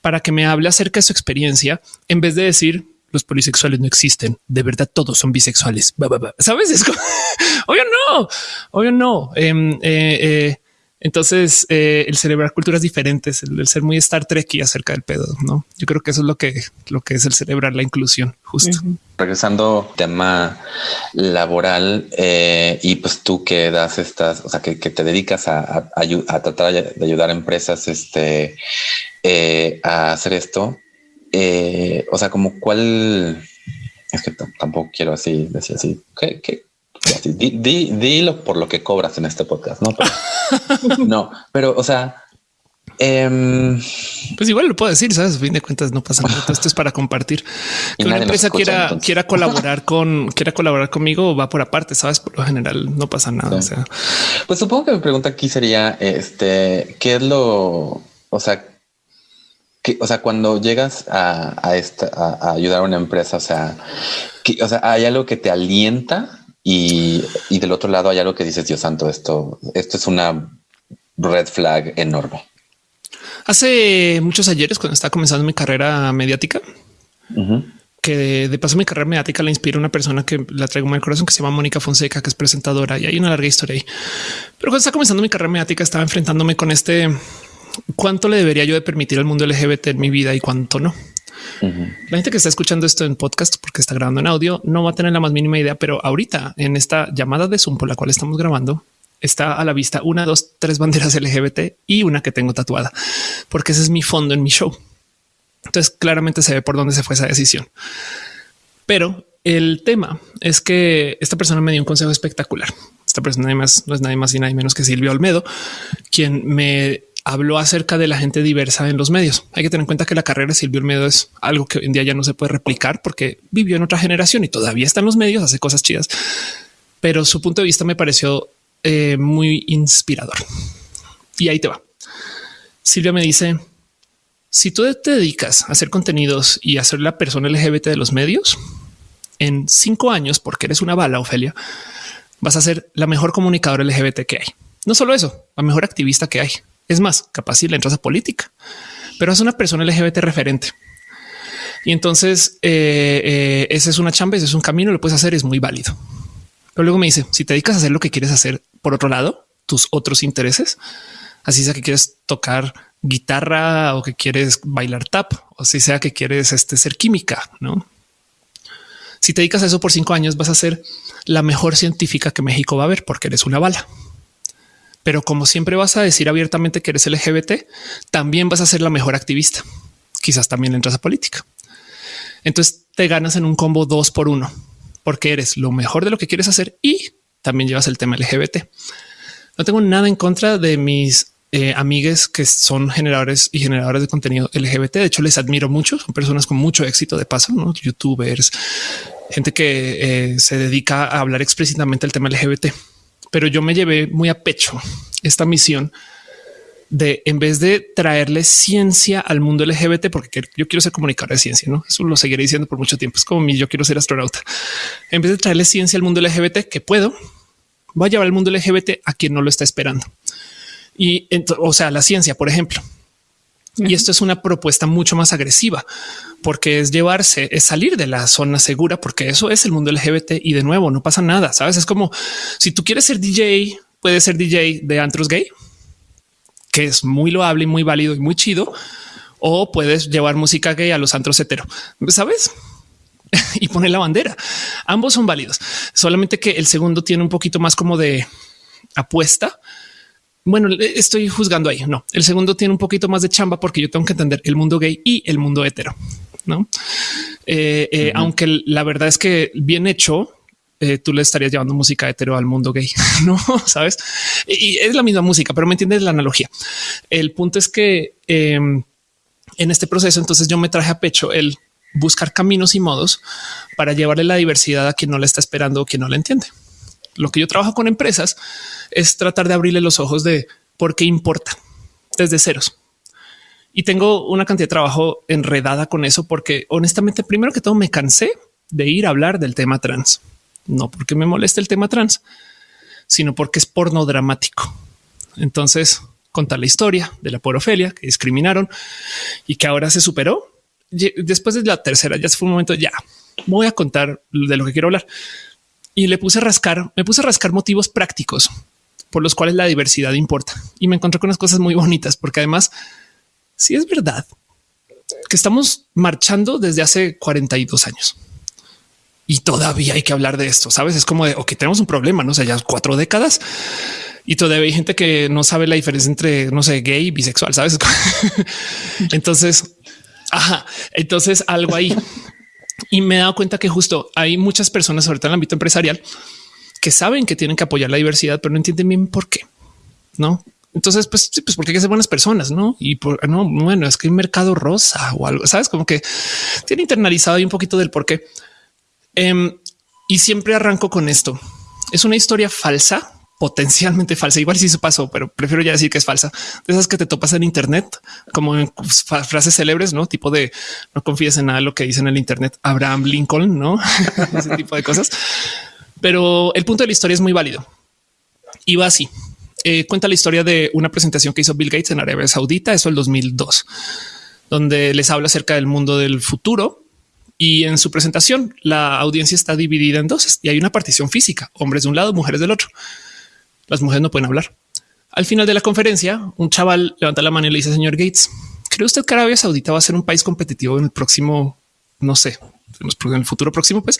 para que me hable acerca de su experiencia en vez de decir los polisexuales no existen. De verdad, todos son bisexuales. Sabes? Es como, [laughs] obvio no, obvio no. Em, eh, eh, entonces, eh, el celebrar culturas diferentes, el, ser muy Star Trek y acerca del pedo, no? Yo creo que eso es lo que, lo que es el celebrar la inclusión, justo. Regresando tema laboral y pues tú que das estas, o sea, que, te dedicas a, a, tratar de ayudar a empresas este, a hacer esto. o sea, como cuál es que tampoco quiero así decir así. ¿Qué, dilo por lo que cobras en este podcast, ¿no? [laughs] no, pero, o sea... Em, pues igual lo puedo decir, sabes, a fin de cuentas no pasa nada. Esto es para compartir. [laughs] Que una empresa quiera, quiera colaborar [laughs] con, quiera colaborar conmigo, va por aparte, sabes, por lo general no pasa nada. O sea, pues supongo que mi pregunta aquí sería, este, ¿qué es lo, o sea, que, o sea, cuando llegas a, esta, a, ayudar a una empresa, o sea, que, o sea, hay algo que te alienta y, del otro lado hay algo que dices, Dios santo, esto, esto es una red flag enorme. Hace muchos ayeres, cuando estaba comenzando mi carrera mediática, que de, paso mi carrera mediática la inspira una persona que la traigo en el corazón, que se llama Mónica Fonseca, que es presentadora y hay una larga historia ahí. Pero cuando estaba comenzando mi carrera mediática, estaba enfrentándome con este cuánto le debería yo de permitir al mundo LGBT en mi vida y cuánto no. La gente que está escuchando esto en podcast porque está grabando en audio no va a tener la más mínima idea, pero ahorita en esta llamada de Zoom por la cual estamos grabando, está a la vista una, dos, tres banderas [laughs] LGBT y una que tengo tatuada, porque ese es mi fondo en mi show. Entonces claramente se ve por dónde se fue esa decisión. Pero el tema es que esta persona me dio un consejo espectacular. Esta persona no es nadie más y nadie menos que Silvio Olmedo, quien me habló acerca de la gente diversa en los medios. Hay que tener en cuenta que la carrera de Silvio Olmedo es algo que hoy en día ya no se puede replicar porque vivió en otra generación y todavía está en los medios, hace cosas chidas. Pero su punto de vista me pareció eh, muy inspirador. Y ahí te va. Silvia me dice, si tú te dedicas a hacer contenidos y a ser la persona LGBT de los medios, en cinco años, porque eres una bala, Ofelia, vas a ser la mejor comunicadora LGBT que hay. No solo eso, la mejor activista que hay. Es más, capaz si le entras a política, pero es una persona LGBT referente. Y entonces eh, eh, esa es una chamba, ese es un camino, lo puedes hacer, es muy válido. Pero luego me dice, si te dedicas a hacer lo que quieres hacer por otro lado, tus otros intereses, así sea que quieres tocar guitarra o que quieres bailar tap o si sea que quieres este, ser química, no? Si te dedicas a eso por cinco años, vas a ser la mejor científica que México va a ver porque eres una bala pero como siempre vas a decir abiertamente que eres LGBT, también vas a ser la mejor activista. Quizás también entras a política. Entonces te ganas en un combo dos por uno, porque eres lo mejor de lo que quieres hacer y también llevas el tema LGBT. No tengo nada en contra de mis eh, amigues que son generadores y generadores de contenido LGBT. De hecho, les admiro mucho. Son personas con mucho éxito de paso, ¿no? youtubers, gente que eh, se dedica a hablar explícitamente el tema LGBT pero yo me llevé muy a pecho esta misión de en vez de traerle ciencia al mundo LGBT, porque yo quiero ser comunicador de ciencia, no? Eso lo seguiré diciendo por mucho tiempo. Es como mi yo quiero ser astronauta. En vez de traerle ciencia al mundo LGBT que puedo, voy a llevar el mundo LGBT a quien no lo está esperando. Y o sea, la ciencia, por ejemplo, y esto es una propuesta mucho más agresiva porque es llevarse, es salir de la zona segura, porque eso es el mundo LGBT y de nuevo no pasa nada. Sabes, es como si tú quieres ser DJ, puedes ser DJ de antros gay, que es muy loable y muy válido y muy chido, o puedes llevar música gay a los antros hetero, sabes? [laughs] y poner la bandera. Ambos son válidos, solamente que el segundo tiene un poquito más como de apuesta bueno, estoy juzgando ahí. No, el segundo tiene un poquito más de chamba porque yo tengo que entender el mundo gay y el mundo hetero. No, eh, eh, aunque la verdad es que bien hecho, eh, tú le estarías llevando música hetero al mundo gay, [laughs] no [laughs] sabes? Y es la misma música, pero me entiendes la analogía. El punto es que em, en este proceso, entonces yo me traje a pecho el buscar caminos y modos para llevarle la diversidad a quien no la está esperando o quien no la entiende. Lo que yo trabajo con empresas es tratar de abrirle los ojos de por qué importa desde ceros. Y tengo una cantidad de trabajo enredada con eso porque honestamente, primero que todo, me cansé de ir a hablar del tema trans. No porque me moleste el tema trans, sino porque es porno dramático. Entonces, contar la historia de la porofelia que discriminaron y que ahora se superó. Después de la tercera, ya fue un momento, ya voy a contar de lo que quiero hablar. Y le puse a rascar, me puse a rascar motivos prácticos por los cuales la diversidad importa. Y me encontré con unas cosas muy bonitas, porque además, si es verdad que estamos marchando desde hace 42 años y todavía hay que hablar de esto. Sabes, es como de que tenemos un problema, no sé, ya cuatro décadas y todavía hay gente que no sabe la diferencia entre, no sé, gay y bisexual, sabes? [laughs] entonces, ajá, entonces algo ahí. Y me he dado cuenta que justo hay muchas personas, sobre todo en el ámbito empresarial, que saben que tienen que apoyar la diversidad, pero no entienden bien por qué. No, entonces, pues, pues porque hay que ser buenas personas, no? Y por no, bueno, es que hay mercado rosa o algo, sabes, como que tiene internalizado ahí un poquito del por qué. Em, y siempre arranco con esto. Es una historia falsa, potencialmente falsa. Igual si se pasó, pero prefiero ya decir que es falsa. De esas que te topas en Internet, como en frases célebres, no tipo de no confíes en nada lo que dice en el Internet. Abraham Lincoln, no [laughs] ese tipo de cosas. Pero el punto de la historia es muy válido y va así. Eh, cuenta la historia de una presentación que hizo Bill Gates en Arabia Saudita, eso el 2002, donde les habla acerca del mundo del futuro y en su presentación la audiencia está dividida en dos y hay una partición física, hombres de un lado, mujeres del otro. Las mujeres no pueden hablar. Al final de la conferencia, un chaval levanta la mano y le dice, señor Gates, ¿cree usted que Arabia Saudita va a ser un país competitivo en el próximo, no sé, en el futuro próximo? Pues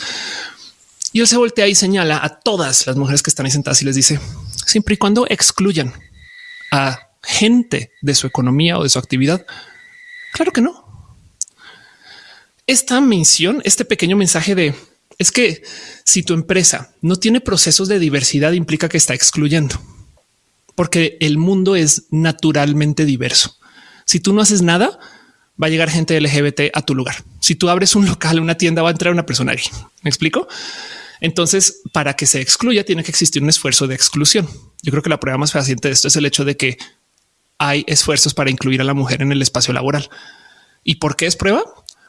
y él se voltea y señala a todas las mujeres que están ahí sentadas y les dice, siempre y cuando excluyan a gente de su economía o de su actividad. Claro que no esta mención, este pequeño mensaje de es que si tu empresa no tiene procesos de diversidad implica que está excluyendo, porque el mundo es naturalmente diverso. Si tú no haces nada, va a llegar gente LGBT a tu lugar. Si tú abres un local, una tienda, va a entrar una persona ahí. ¿Me explico? Entonces, para que se excluya, tiene que existir un esfuerzo de exclusión. Yo creo que la prueba más fehaciente de esto es el hecho de que hay esfuerzos para incluir a la mujer en el espacio laboral. ¿Y por qué es prueba?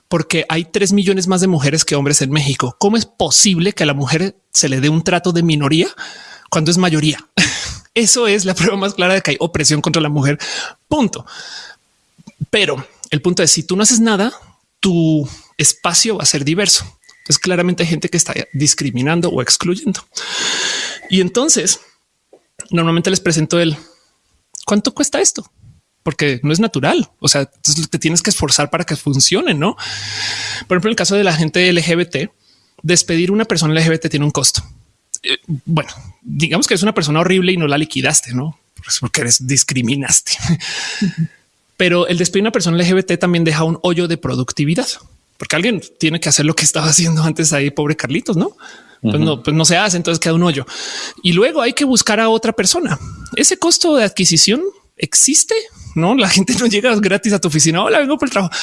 Porque hay tres millones más de mujeres que hombres en México. ¿Cómo es posible que a la mujer se le dé un trato de minoría cuando es mayoría? [laughs] Eso es la prueba más clara de que hay opresión contra la mujer. Punto. Pero el punto es si tú no haces nada, tu espacio va a ser diverso. Entonces claramente hay gente que está discriminando o excluyendo. Y entonces normalmente les presento el cuánto cuesta esto porque no es natural. O sea, te tienes que esforzar para que funcione, no? Por ejemplo, en el caso de la gente LGBT, despedir una persona LGBT tiene un costo. Eh, bueno, digamos que es una persona horrible y no la liquidaste, no? Pues porque eres discriminaste. Pero el despedir una persona LGBT también deja un hoyo de productividad, porque alguien tiene que hacer lo que estaba haciendo antes ahí, pobre Carlitos, no? Pues no, pues no se hace, entonces queda un hoyo. Y luego hay que buscar a otra persona. Ese costo de adquisición existe, no? La [laughs] gente no llega gratis a tu oficina. Hola, vengo por el trabajo.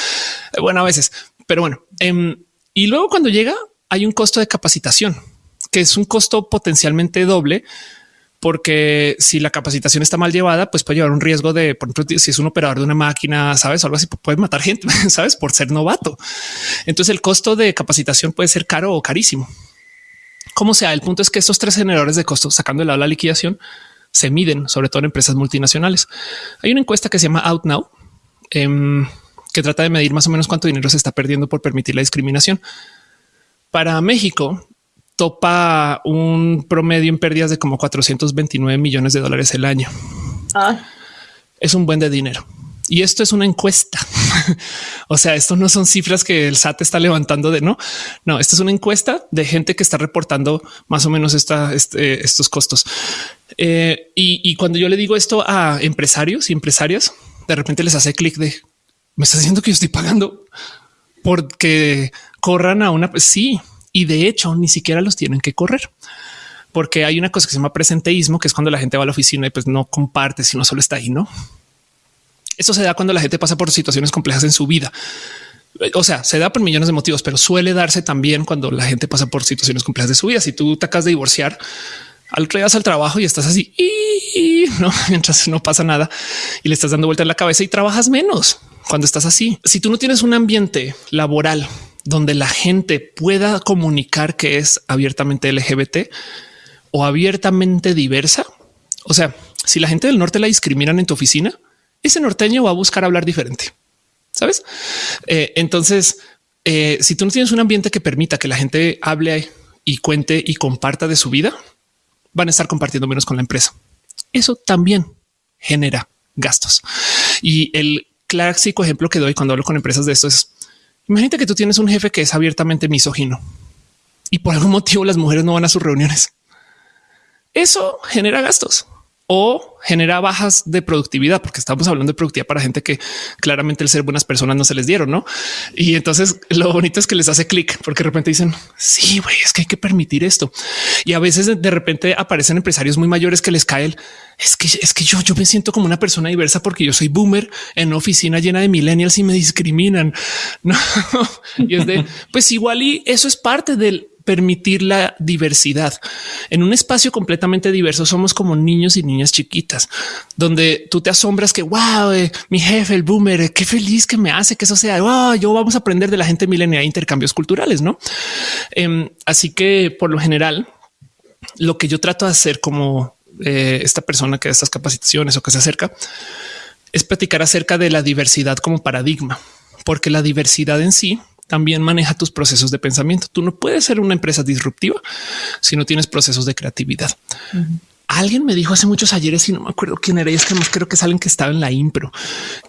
Eh, bueno, a veces, pero bueno. Em, y luego cuando llega hay un costo de capacitación, que es un costo potencialmente doble, porque si la capacitación está mal llevada, pues puede llevar un riesgo de, por ejemplo, si es un operador de una máquina, sabes, o algo así, puede matar gente, [laughs] sabes, por ser novato. Entonces el costo de capacitación puede ser caro o carísimo. Como sea, el punto es que estos tres generadores de costos, sacando de lado la liquidación, se miden, sobre todo en empresas multinacionales. Hay una encuesta que se llama Out Now, em, que trata de medir más o menos cuánto dinero se está perdiendo por permitir la discriminación. Para México, topa un promedio en pérdidas de como 429 millones de dólares el año. Ah. Es un buen de dinero. Y esto es una encuesta. [laughs] o sea, esto no son cifras que el SAT está levantando de no. No, esto es una encuesta de gente que está reportando más o menos este, estos costos. Eh, y, cuando yo le digo esto a empresarios y empresarias, de repente les hace clic de me está diciendo que yo estoy pagando porque corran a una. Sí, y de hecho ni siquiera los tienen que correr porque hay una cosa que se llama presenteísmo, que es cuando la gente va a la oficina y pues no comparte, sino solo está ahí, no? Eso se da cuando la gente pasa por situaciones complejas en su vida. O sea, se da por millones de motivos, pero suele darse también cuando la gente pasa por situaciones complejas de su vida. Si tú te acabas de divorciar, al al trabajo y estás así y no [laughs] mientras no pasa nada y le estás dando vuelta en la cabeza y trabajas menos cuando estás así. Si tú no tienes un ambiente laboral donde la gente pueda comunicar que es abiertamente LGBT o abiertamente diversa, o sea, si la gente del norte la discriminan en tu oficina, ese norteño va a buscar hablar diferente. Sabes? Eh, entonces, eh, si tú no tienes un ambiente que permita que la gente hable y cuente y comparta de su vida, van a estar compartiendo menos con la empresa. Eso también genera gastos. Y el clásico ejemplo que doy cuando hablo con empresas de esto es imagínate que tú tienes un jefe que es abiertamente misógino y por algún motivo las mujeres no van a sus reuniones. Eso genera gastos o genera bajas de productividad, porque estamos hablando de productividad para gente que claramente el ser buenas personas no se les dieron, ¿no? Y entonces [laughs] lo bonito es que les hace clic, porque de repente dicen, sí, güey, es que hay que permitir esto. Y a veces de repente aparecen empresarios muy mayores que les cae el, es que es que yo, yo me siento como una persona diversa porque yo soy boomer en una oficina llena de millennials y me discriminan. [laughs] No, y es de, pues igual y eso es parte del permitir la diversidad. En un espacio completamente diverso somos como niños y niñas chiquitas, donde tú te asombras que, wow, eh, mi jefe, el boomer, eh, qué feliz que me hace que eso sea, wow, yo vamos a aprender de la gente milenial intercambios culturales, ¿no? Em, así que por lo general, lo que yo trato de hacer como eh, esta persona que da estas capacitaciones o que se acerca, es platicar acerca de la diversidad como paradigma, porque la diversidad en sí también maneja tus procesos de pensamiento. Tú no puedes ser una empresa disruptiva si no tienes procesos de creatividad. Alguien me dijo hace muchos ayeres y no me acuerdo quién era. Y es que más creo que es alguien que estaba en la impro,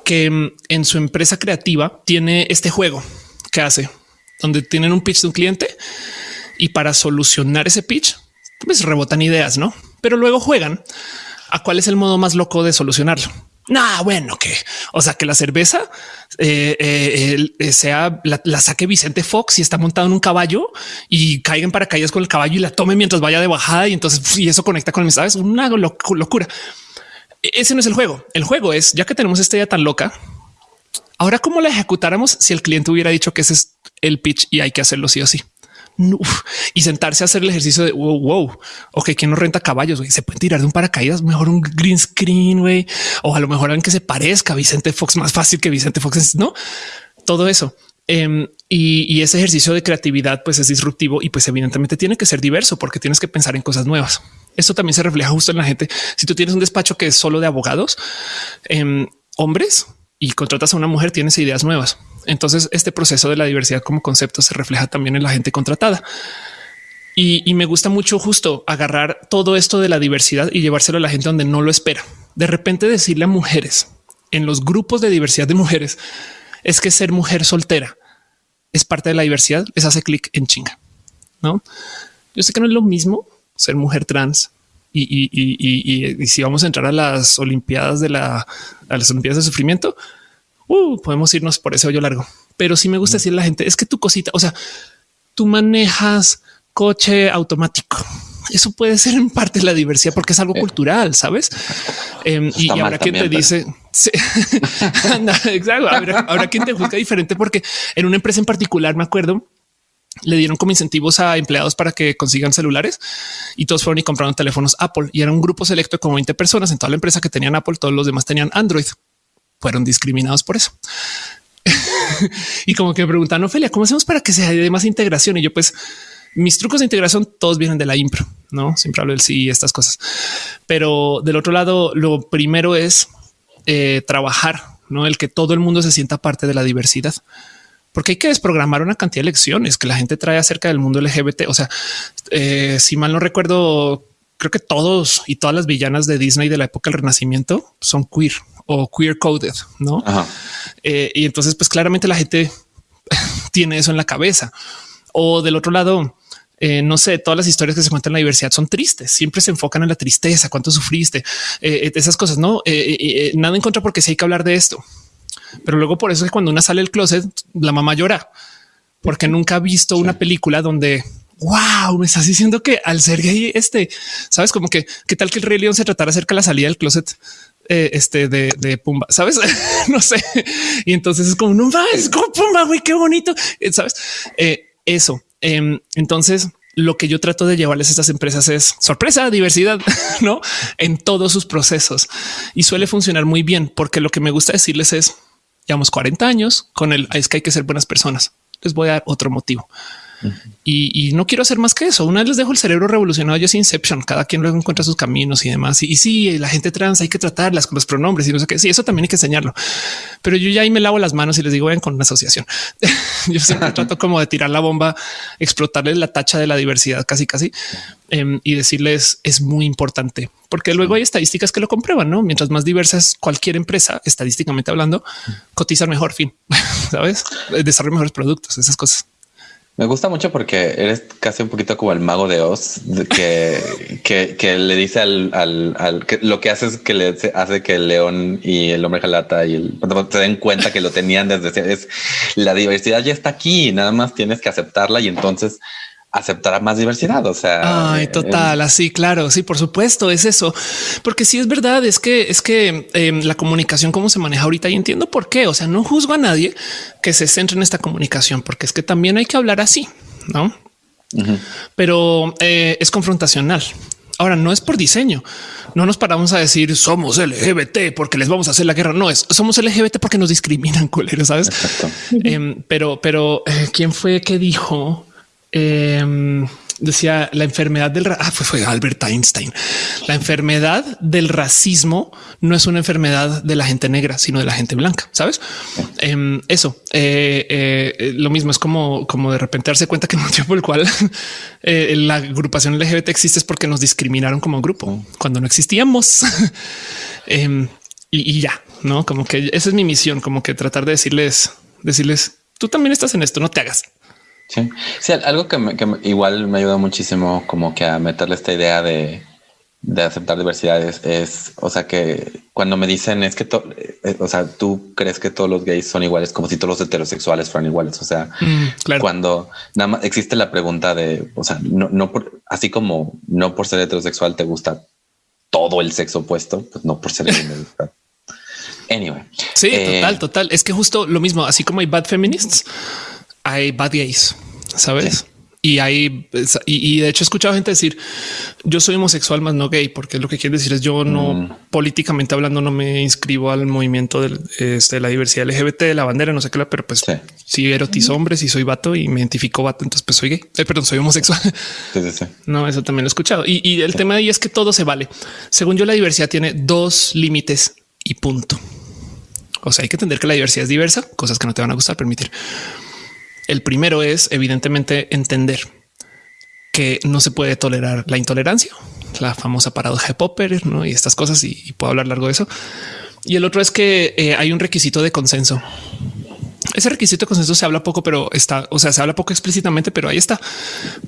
que mm, en su empresa creativa tiene este juego que hace donde tienen un pitch de un cliente y para solucionar ese pitch, pues rebotan ideas, no? Pero luego juegan a cuál es el modo más loco de solucionarlo. No, bueno, que o sea, que la cerveza eh, eh, eh, sea la, saque Vicente Fox y está montado en un caballo y caigan paracaídas con el caballo y la tome mientras vaya de bajada. Y entonces y eso conecta con el sabes una locura. E, ese no es el juego. El juego es ya que tenemos esta idea tan loca. Ahora, cómo la ejecutáramos si el cliente hubiera dicho que ese es el pitch y hay que hacerlo sí o sí y sentarse a hacer el ejercicio de wow, wow. Ok, ¿quién no renta caballos? Se pueden tirar de un paracaídas, mejor un green screen, güey, o a lo mejor alguien que se parezca a Vicente Fox más fácil que Vicente Fox. No todo eso. Em, y, ese ejercicio de creatividad pues es disruptivo y pues evidentemente tiene que ser diverso porque tienes que pensar en cosas nuevas. Esto también se refleja justo en la gente. Si tú tienes un despacho que es solo de abogados, em, hombres y contratas a una mujer, tienes ideas nuevas. Entonces, este proceso de la diversidad como concepto se refleja también en la gente contratada. Y, me gusta mucho justo agarrar todo esto de la diversidad y llevárselo a la gente donde no lo espera. De repente decirle a mujeres en los grupos de diversidad de mujeres es que ser mujer soltera es parte de la diversidad. Les hace clic en chinga. No, yo sé que no es lo mismo ser mujer trans y, si vamos a entrar a las Olimpiadas de la a las Olimpiadas de sufrimiento, uh, podemos irnos por ese hoyo largo. Pero sí me gusta decir a la gente es que tu cosita, o sea, tú manejas coche automático. Eso puede ser en parte la diversidad porque es algo eh. cultural, sabes? [laughs] Em, y ahora quien te dice, [laughs] exacto. Ahora, quien te juzga diferente porque en una empresa en particular me acuerdo le dieron como incentivos a empleados para que consigan celulares y todos fueron y compraron teléfonos Apple y era un grupo selecto de como 20 personas en toda la empresa que tenían Apple. Todos los demás tenían Android fueron discriminados por eso. [laughs] y como que me preguntan, Ophelia, ¿cómo hacemos para que se haya más integración? Y yo, pues, mis trucos de integración todos vienen de la impro, no siempre hablo del sí y estas cosas. Pero del otro lado, lo primero es eh, trabajar, no el que todo el mundo se sienta parte de la diversidad, porque hay que desprogramar una cantidad de lecciones que la gente trae acerca del mundo LGBT. O sea, eh, si mal no recuerdo, creo que todos y todas las villanas de Disney de la época del Renacimiento son queer o queer coded, no? Eh, y entonces, pues claramente la gente [laughs] tiene eso en la cabeza. O del otro lado, eh, no sé, todas las historias que se cuentan en la diversidad son tristes, siempre se enfocan en la tristeza, cuánto sufriste, eh, esas cosas, no nada en contra porque sí hay que hablar de esto. Pero luego por eso es que cuando una sale del closet, la mamá llora porque nunca ha visto una película donde wow, me estás diciendo que al ser gay, este sabes como que qué tal que el Rey León se tratara acerca de la salida del closet eh, este de, Pumba, sabes? [laughs] no sé. Y entonces es como no es como Pumba, güey, qué bonito, eh, sabes? Eh, eso. Em, entonces, lo que yo trato de llevarles a estas empresas es sorpresa, diversidad, [laughs] no en todos sus procesos y suele funcionar muy bien porque lo que me gusta decirles es llevamos 40 años con el es que hay que ser buenas personas. Les voy a dar otro motivo y, no quiero hacer más que eso. Una vez les dejo el cerebro revolucionado, ya es Inception. Cada quien luego encuentra sus caminos y demás. Y, sí, la gente trans hay que tratarlas con los pronombres y no sé qué. Sí, eso también hay que enseñarlo. Pero yo ya ahí me lavo las manos y les digo, ven con una asociación. [laughs] yo siempre trato como de tirar la bomba, explotarles la tacha de la diversidad casi, casi em, y decirles es muy importante porque luego hay estadísticas que lo comprueban. No, mientras más diversas cualquier empresa, estadísticamente hablando, cotizan mejor. Fin, [laughs] sabes, desarrollar mejores productos, esas cosas. Me gusta mucho porque eres casi un poquito como el mago de Oz, [laughs] que, que, le dice al, al, que lo que hace es que le hace que el león y el hombre jalata y el se den cuenta que lo tenían desde es la diversidad ya está aquí, nada más tienes que aceptarla y entonces aceptará más diversidad. O sea, ay, total, así, claro. Sí, por supuesto, es eso. Porque sí es verdad, es que es que em, la comunicación, cómo se maneja ahorita y entiendo por qué. O sea, no juzgo a nadie que se centre en esta comunicación, porque es que también hay que hablar así, no? Pero eh, es confrontacional. Ahora no es por diseño. No nos paramos a decir somos LGBT porque les vamos a hacer la guerra. No es somos LGBT porque nos discriminan, [laughs] culeros, sabes? Em, pero, pero eh, quién fue que dijo Em, decía la enfermedad del ah, fue, Albert Einstein. La enfermedad del racismo no es una enfermedad de la gente negra, sino de la gente blanca. Sabes em, eso? Eh, eh, lo mismo es como, como de repente darse cuenta que el motivo por el cual [laughs] eh, la agrupación LGBT existe es porque nos discriminaron como grupo cuando no existíamos. [laughs] Em, y ya no como que esa es mi misión, como que tratar de decirles, decirles tú también estás en esto, no te hagas. Sí, sí algo que, igual me ayuda muchísimo como que a meterle esta idea de, aceptar diversidades es, o sea, que cuando me dicen es que, eh, o sea, tú crees que todos los gays son iguales, como si todos los heterosexuales fueran iguales. O sea, mm, cuando nada más existe la pregunta de, o sea, no, no por, así como no por ser heterosexual te gusta todo el sexo opuesto, pues no por ser [laughs] Anyway. Sí, total, eh, total. Es que justo lo mismo, así como hay bad feminists, hay bad gays, sabes? Y hay, y, de hecho he escuchado gente decir yo soy homosexual más no gay, porque lo que quiere decir es yo no mm. políticamente hablando no me inscribo al movimiento de este, la diversidad LGBT de la bandera, no sé qué, pero pues si erotizo hombres y soy vato y me identifico vato, entonces pues soy gay, eh, perdón, soy homosexual. no, eso también lo he escuchado. Y, y el tema de ahí es que todo se vale. Según yo, la diversidad tiene dos límites y punto. O sea, hay que entender que la diversidad es diversa, cosas que no te van a gustar, permitir. El primero es evidentemente entender que no se puede tolerar la intolerancia, la famosa paradoja de Popper ¿no? y estas cosas, y, puedo hablar largo de eso. Y el otro es que eh, hay un requisito de consenso. Ese requisito de consenso se habla poco, pero está, o sea, se habla poco explícitamente, pero ahí está,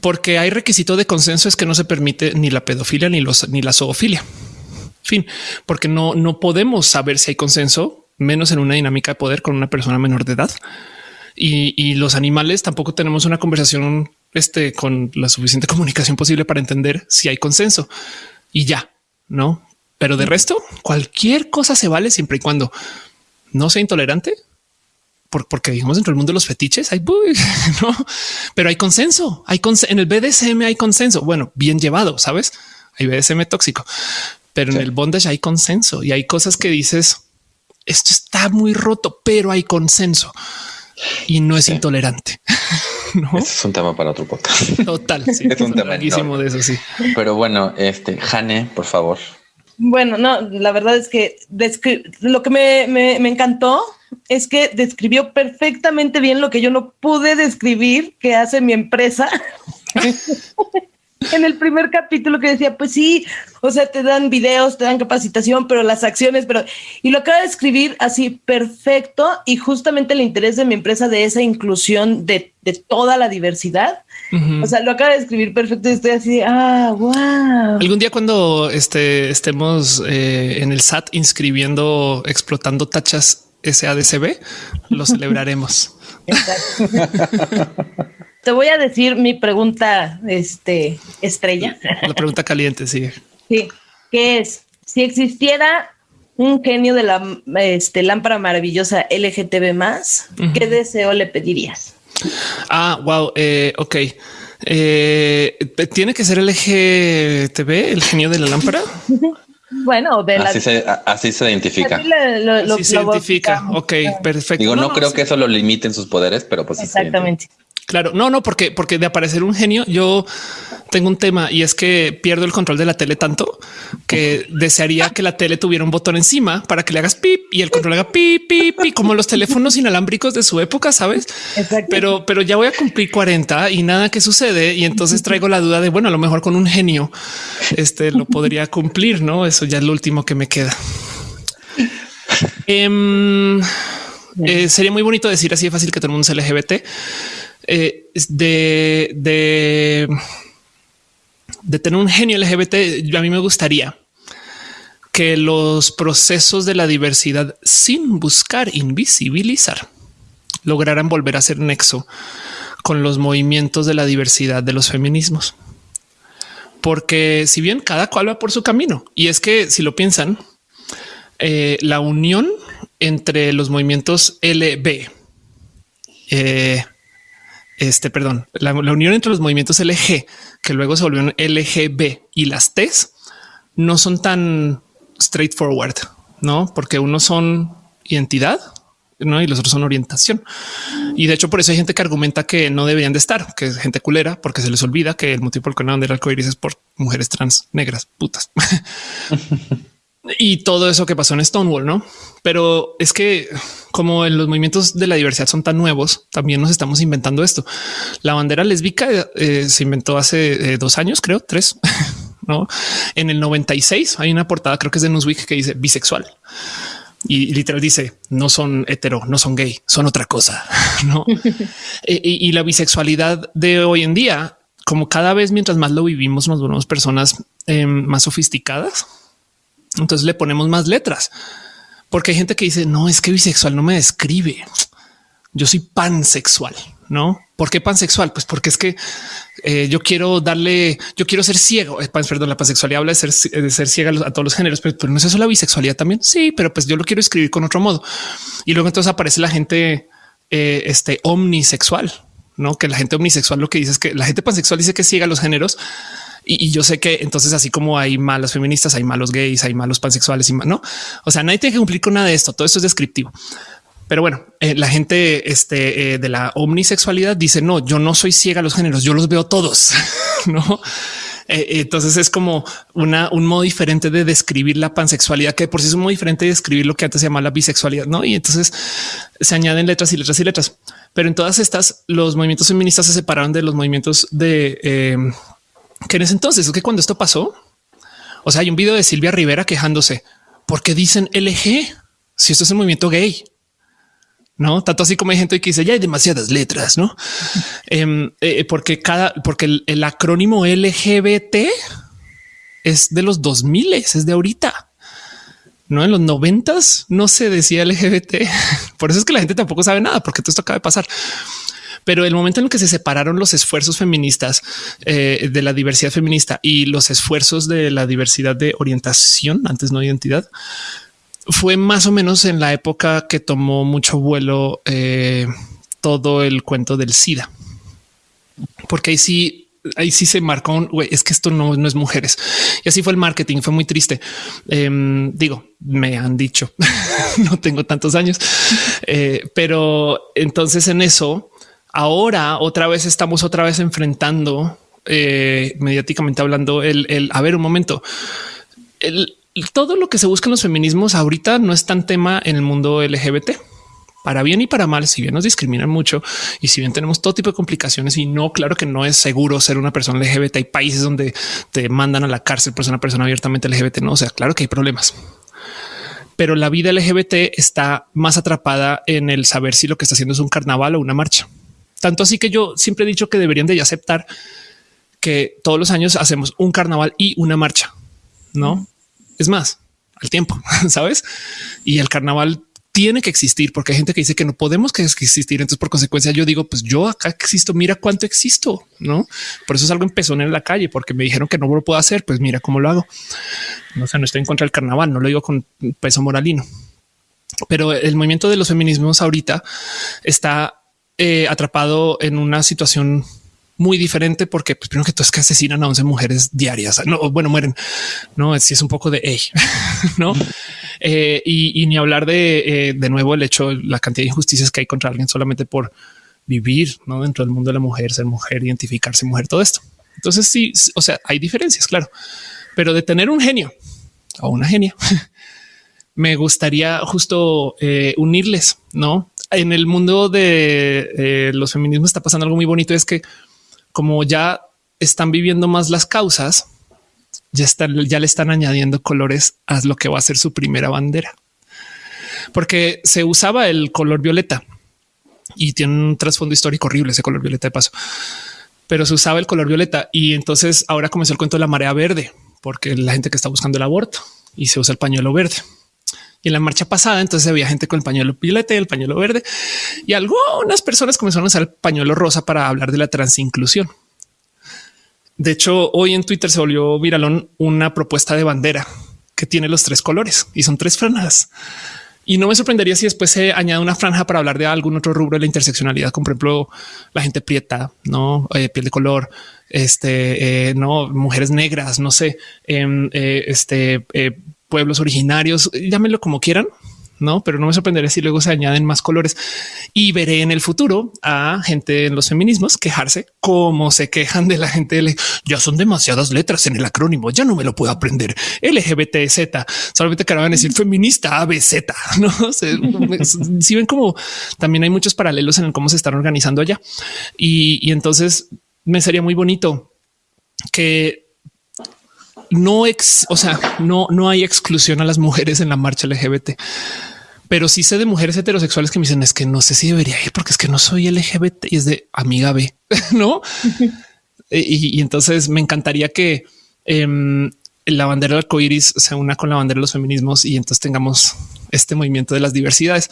porque hay requisito de consenso es que no se permite ni la pedofilia ni los ni la zoofilia. Fin, porque no, no podemos saber si hay consenso, menos en una dinámica de poder con una persona menor de edad y, los animales tampoco tenemos una conversación este, con la suficiente comunicación posible para entender si hay consenso y ya, no? Pero de resto, cualquier cosa se vale siempre y cuando no sea intolerante, porque digamos dentro del mundo de los fetiches hay, [laughs] no, pero hay consenso. Hay en el BDSM hay consenso. Bueno, bien llevado, sabes? Hay BDSM tóxico, pero en el bondage hay consenso y hay cosas que dices esto está muy roto, pero hay consenso y no es intolerante. [laughs] ¿no? es un tema para otro podcast. Total. Sí, [laughs] es un tema de eso. Sí, pero bueno, este Jane, por favor. Bueno, no, la verdad es que lo que me, me, me, encantó es que describió perfectamente bien lo que yo no pude describir que hace mi empresa. [laughs] en el primer capítulo que decía, pues sí, o sea, te dan videos, te dan capacitación, pero las acciones, pero... Y lo acaba de escribir así perfecto y justamente el interés de mi empresa de esa inclusión de, toda la diversidad. O sea, lo acaba de escribir perfecto y estoy así, ah, wow. Algún día cuando este, estemos eh, en el SAT inscribiendo, explotando tachas SADCB, lo celebraremos. [laughs] Te voy a decir mi pregunta este, estrella. La pregunta caliente, sí. Sí, que es, si existiera un genio de la este, lámpara maravillosa LGTB más, ¿qué deseo le pedirías? Ah, wow. Eh, ok. Eh, ¿Tiene que ser LGTB, el genio de la lámpara? [laughs] Bueno, de así, se, así se identifica. Así, lo, se identifica. Ok, perfecto. Digo, no, creo que eso lo limiten sus poderes, pero pues exactamente. Claro, no, no, porque, porque de aparecer un genio, yo tengo un tema y es que pierdo el control de la tele tanto que desearía que la tele tuviera un botón encima para que le hagas pip y el control haga pip, pip, pip, como los teléfonos inalámbricos de su época, sabes? Pero, pero ya voy a cumplir 40 y nada que sucede. Y entonces traigo la duda de bueno, a lo mejor con un genio este lo podría cumplir, no? Eso ya es lo último que me queda. Em, eh, sería muy bonito decir así de fácil que todo el mundo es LGBT eh, de, tener un genio LGBT, a mí me gustaría que los procesos de la diversidad sin buscar invisibilizar lograran volver a ser nexo con los movimientos de la diversidad de los feminismos. Porque si bien cada cual va por su camino, y es que si lo piensan, eh, la unión entre los movimientos LB, eh, este, perdón, la, unión entre los movimientos LG, que luego se volvieron LGB y las T's, no son tan straightforward, no? Porque unos son identidad ¿no? y los otros son orientación. Y de hecho, por eso hay gente que argumenta que no deberían de estar, que es gente culera, porque se les olvida que el motivo por el que no van arco iris es por mujeres trans negras putas. [laughs] y todo eso que pasó en Stonewall, no? Pero es que como en los movimientos de la diversidad son tan nuevos, también nos estamos inventando esto. La bandera lésbica eh, se inventó hace eh, dos años, creo, tres. [laughs] ¿no? En el 96 hay una portada, creo que es de Newsweek, que dice bisexual. Y literal dice, no son hetero, no son gay, son otra cosa. [laughs] ¿no? [laughs] E, y, la bisexualidad de hoy en día, como cada vez mientras más lo vivimos, nos volvemos personas em, más sofisticadas. Entonces le ponemos más letras porque hay gente que dice no es que bisexual no me describe. Yo soy pansexual, no? ¿Por qué pansexual? Pues porque es que eh, yo quiero darle, yo quiero ser ciego. Eh, perdón, la pansexualidad habla de ser, de ser ciega a todos los géneros, pero, no es eso la bisexualidad también. Sí, pero pues yo lo quiero escribir con otro modo. Y luego entonces aparece la gente eh, este omnisexual, no que la gente omnisexual lo que dice es que la gente pansexual dice que ciega a los géneros, y, yo sé que entonces así como hay malas feministas, hay malos gays, hay malos pansexuales y no. O sea, nadie tiene que cumplir con nada de esto. Todo esto es descriptivo. Pero bueno, eh, la gente este, eh, de la omnisexualidad dice no, yo no soy ciega a los géneros, yo los veo todos. [laughs] no. Eh, entonces es como una, un modo diferente de describir la pansexualidad, que por sí es un modo diferente de describir lo que antes se llamaba la bisexualidad. No, y entonces se añaden letras y letras y letras. Pero en todas estas, los movimientos feministas se separaron de los movimientos de que en ese entonces es que cuando esto pasó, o sea, hay un video de Silvia Rivera quejándose porque dicen LG si esto es un movimiento gay. No tanto así como hay gente que dice ya hay demasiadas letras, no? [laughs] Em, eh, porque cada, porque el, acrónimo LGBT es de los 2000 es de ahorita. No en los noventas no se decía LGBT. [laughs] Por eso es que la gente tampoco sabe nada, porque todo esto acaba de pasar. Pero el momento en el que se separaron los esfuerzos feministas eh, de la diversidad feminista y los esfuerzos de la diversidad de orientación, antes no identidad, fue más o menos en la época que tomó mucho vuelo eh, todo el cuento del SIDA. Porque ahí sí ahí sí se marcó un güey, es que esto no, no, es mujeres. Y así fue el marketing, fue muy triste. Em, digo, me han dicho, [laughs] no tengo tantos años, eh, pero entonces en eso Ahora otra vez estamos otra vez enfrentando eh, mediáticamente hablando el, a ver un momento. todo lo que se busca en los feminismos ahorita no es tan tema en el mundo LGBT para bien y para mal, si bien nos discriminan mucho y si bien tenemos todo tipo de complicaciones y no, claro que no es seguro ser una persona LGBT. Hay países donde te mandan a la cárcel por ser una persona abiertamente LGBT. No, o sea, claro que hay problemas, pero la vida LGBT está más atrapada en el saber si lo que está haciendo es un carnaval o una marcha. Tanto así que yo siempre he dicho que deberían de aceptar que todos los años hacemos un carnaval y una marcha. No es más al tiempo, [laughs] sabes? Y el carnaval tiene que existir porque hay gente que dice que no podemos que existir. Entonces, por consecuencia, yo digo, pues yo acá existo, mira cuánto existo, no? Por eso es algo empezó en la calle, porque me dijeron que no lo puedo hacer. Pues mira cómo lo hago. No sé, no estoy en contra del carnaval, no lo digo con peso moralino, pero el movimiento de los feminismos ahorita está eh, atrapado en una situación muy diferente porque pues, primero que todo es que asesinan a 11 mujeres diarias. No, bueno, mueren. No, si es un poco de [laughs] no? Eh, y, ni hablar de eh, de nuevo el hecho, la cantidad de injusticias que hay contra alguien solamente por vivir ¿no? dentro del mundo de la mujer, ser mujer, identificarse mujer, todo esto. Entonces sí, o sea, hay diferencias, claro, pero de tener un genio o una genia, [laughs] me gustaría justo eh, unirles, ¿no? En el mundo de los feminismos está pasando algo muy bonito, es que como ya están viviendo más las causas, ya están, ya le están añadiendo colores a lo que va a ser su primera bandera. Porque se usaba el color violeta y tiene un trasfondo histórico horrible ese color violeta de paso, pero se usaba el color violeta y entonces ahora comenzó el cuento de la marea verde, porque la gente que está buscando el aborto y se usa el pañuelo verde. Y en la marcha pasada, entonces había gente con el pañuelo violeta y el pañuelo verde y algunas personas comenzaron a usar el pañuelo rosa para hablar de la transinclusión. De hecho, hoy en Twitter se volvió viralón una propuesta de bandera que tiene los tres colores y son tres franjas. Y no me sorprendería si después se añade una franja para hablar de algún otro rubro de la interseccionalidad, como por ejemplo la gente prieta, no eh, piel de color, este, eh, no mujeres negras, no sé, em, eh, este, pueblos originarios, llámenlo como quieran, no, pero no me sorprendería si luego se añaden más colores y veré en el futuro a gente en los feminismos quejarse como se quejan de la gente. De, ya son demasiadas letras en el acrónimo. Ya no me lo puedo aprender. LGBTZ solamente que van a decir feminista ABZ. [laughs] No si ven como también hay muchos paralelos en cómo se están organizando allá y entonces me sería muy bonito que no ex, o sea, no, no hay exclusión a las mujeres en la marcha LGBT, pero sí sé de mujeres heterosexuales que me dicen es que no sé si debería ir porque es que no soy LGBT y es de amiga B, [laughs] no? [laughs] y, entonces me encantaría que em, la bandera del arcoíris se una con la bandera de los feminismos y entonces tengamos este movimiento de las diversidades.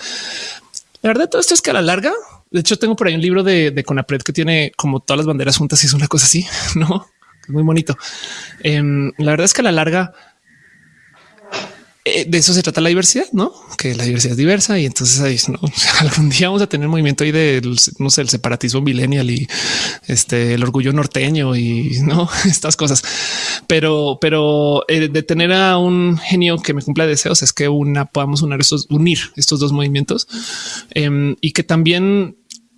La verdad, todo esto es que a la larga, de hecho, tengo por ahí un libro de, de Conapred que tiene como todas las banderas juntas y es una cosa así, [laughs] no? Muy bonito. Em, la verdad es que a la larga eh, de eso se trata la diversidad, no? Que la diversidad es diversa y entonces ahí, ¿no? [laughs] algún día vamos a tener movimiento ahí de no sé, el separatismo millennial y este el orgullo norteño y no [laughs] estas cosas. Pero, pero eh, de tener a un genio que me cumpla deseos es que una podamos unir estos, unir estos dos movimientos em, y que también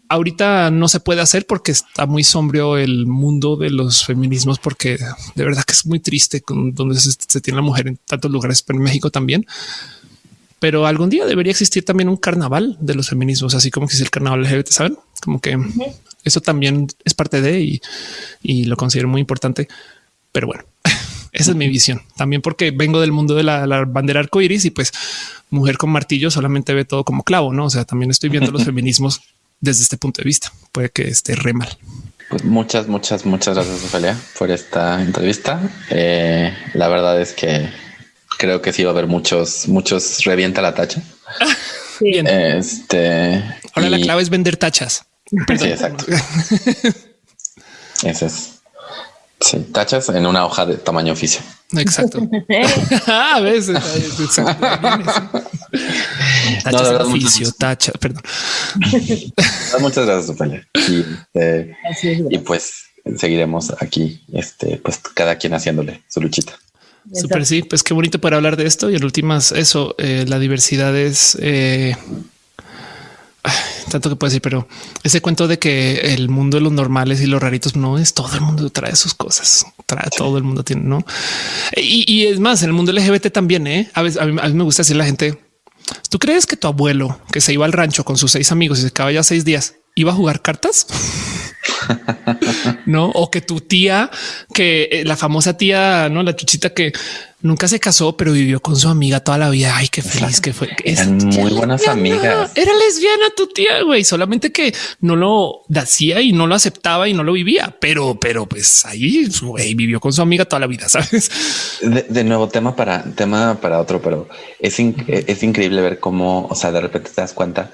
ahorita no se puede hacer porque está muy sombrío el mundo de los feminismos, porque de verdad que es muy triste con donde se, tiene la mujer en tantos lugares, pero en México también. Pero algún día debería existir también un carnaval de los feminismos, así como que es el carnaval LGBT, saben? Como que eso también es parte de y, lo considero muy importante. Pero bueno, [laughs] esa es mi visión también, porque vengo del mundo de la, la bandera arcoíris y pues mujer con martillo solamente ve todo como clavo, no? O sea, también estoy viendo los [laughs] feminismos desde este punto de vista. Puede que esté re mal. Pues muchas, muchas, muchas gracias, Ophelia, por esta entrevista. Eh, la verdad es que creo que sí va a haber muchos, muchos revienta la tacha. Bien. Este, Ahora la clave es vender tachas. Sí, exacto. Ese es. Sí, tachas en una hoja de tamaño oficio. Exacto. [laughs] [laughs] a veces. Exacto. Tachas no, de oficio, tacha, perdón. muchas gracias, Ophelia. Y, este, y pues seguiremos aquí, este, pues cada quien haciéndole su luchita. Súper, sí, pues qué bonito para hablar de esto. Y en últimas, eso, eh, la diversidad es eh, tanto que puede decir, pero ese cuento de que el mundo de los normales y los raritos no es todo el mundo trae sus cosas, trae todo el mundo tiene, no? Y, es más, en el mundo LGBT también, ¿eh? a veces a mí, me gusta decir la gente, ¿tú crees que tu abuelo que se iba al rancho con sus seis amigos y se quedaba ya seis días iba a jugar cartas. [laughs] no, o que tu tía, que eh, la famosa tía, no la chuchita que nunca se casó, pero vivió con su amiga toda la vida. Ay, qué feliz que fue. Eran muy buenas amigas. Era lesbiana tu tía, güey, solamente que no lo hacía y no lo aceptaba y no lo vivía, pero, pero pues ahí güey, vivió con su amiga toda la vida, [laughs] sabes? De, nuevo, tema para tema para otro, pero es, es increíble ver cómo, o sea, de repente te das cuenta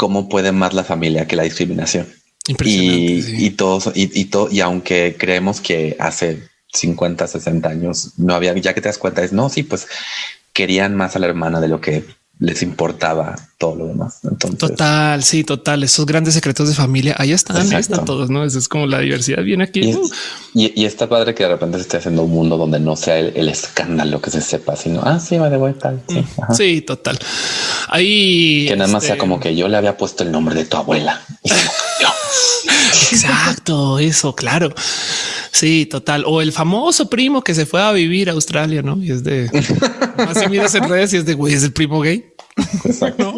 cómo puede más la familia que la discriminación. Y, y todos, y, y, todo, y aunque creemos que hace 50, 60 años no había, ya que te das cuenta, es no, sí, pues querían más a la hermana de lo que les importaba todo lo demás. Entonces, total, sí, total. Esos grandes secretos de familia, ahí están, ahí están todos, ¿no? Eso es como la diversidad viene aquí. Y, está padre que de repente se esté haciendo un mundo donde no sea el, escándalo que se sepa, sino, ah, sí, va de vuelta. Sí, mm, sí, total. Ahí... Que nada más sea este como que yo le había puesto el nombre de tu abuela. [laughs] Exacto, eso, claro. Sí, total. O el famoso primo que se fue a vivir a Australia, ¿no? Y es de... Así miras en redes y es de, güey, es el primo gay. Exacto.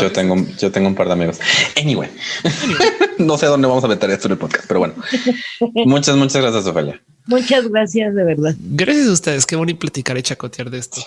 yo tengo, yo tengo un par de amigos. Anyway, [laughs] no sé dónde vamos a meter esto en el podcast, pero bueno. Muchas, muchas gracias, Ofelia. Muchas gracias, de verdad. Gracias a ustedes. Qué bonito platicar y chacotear de esto.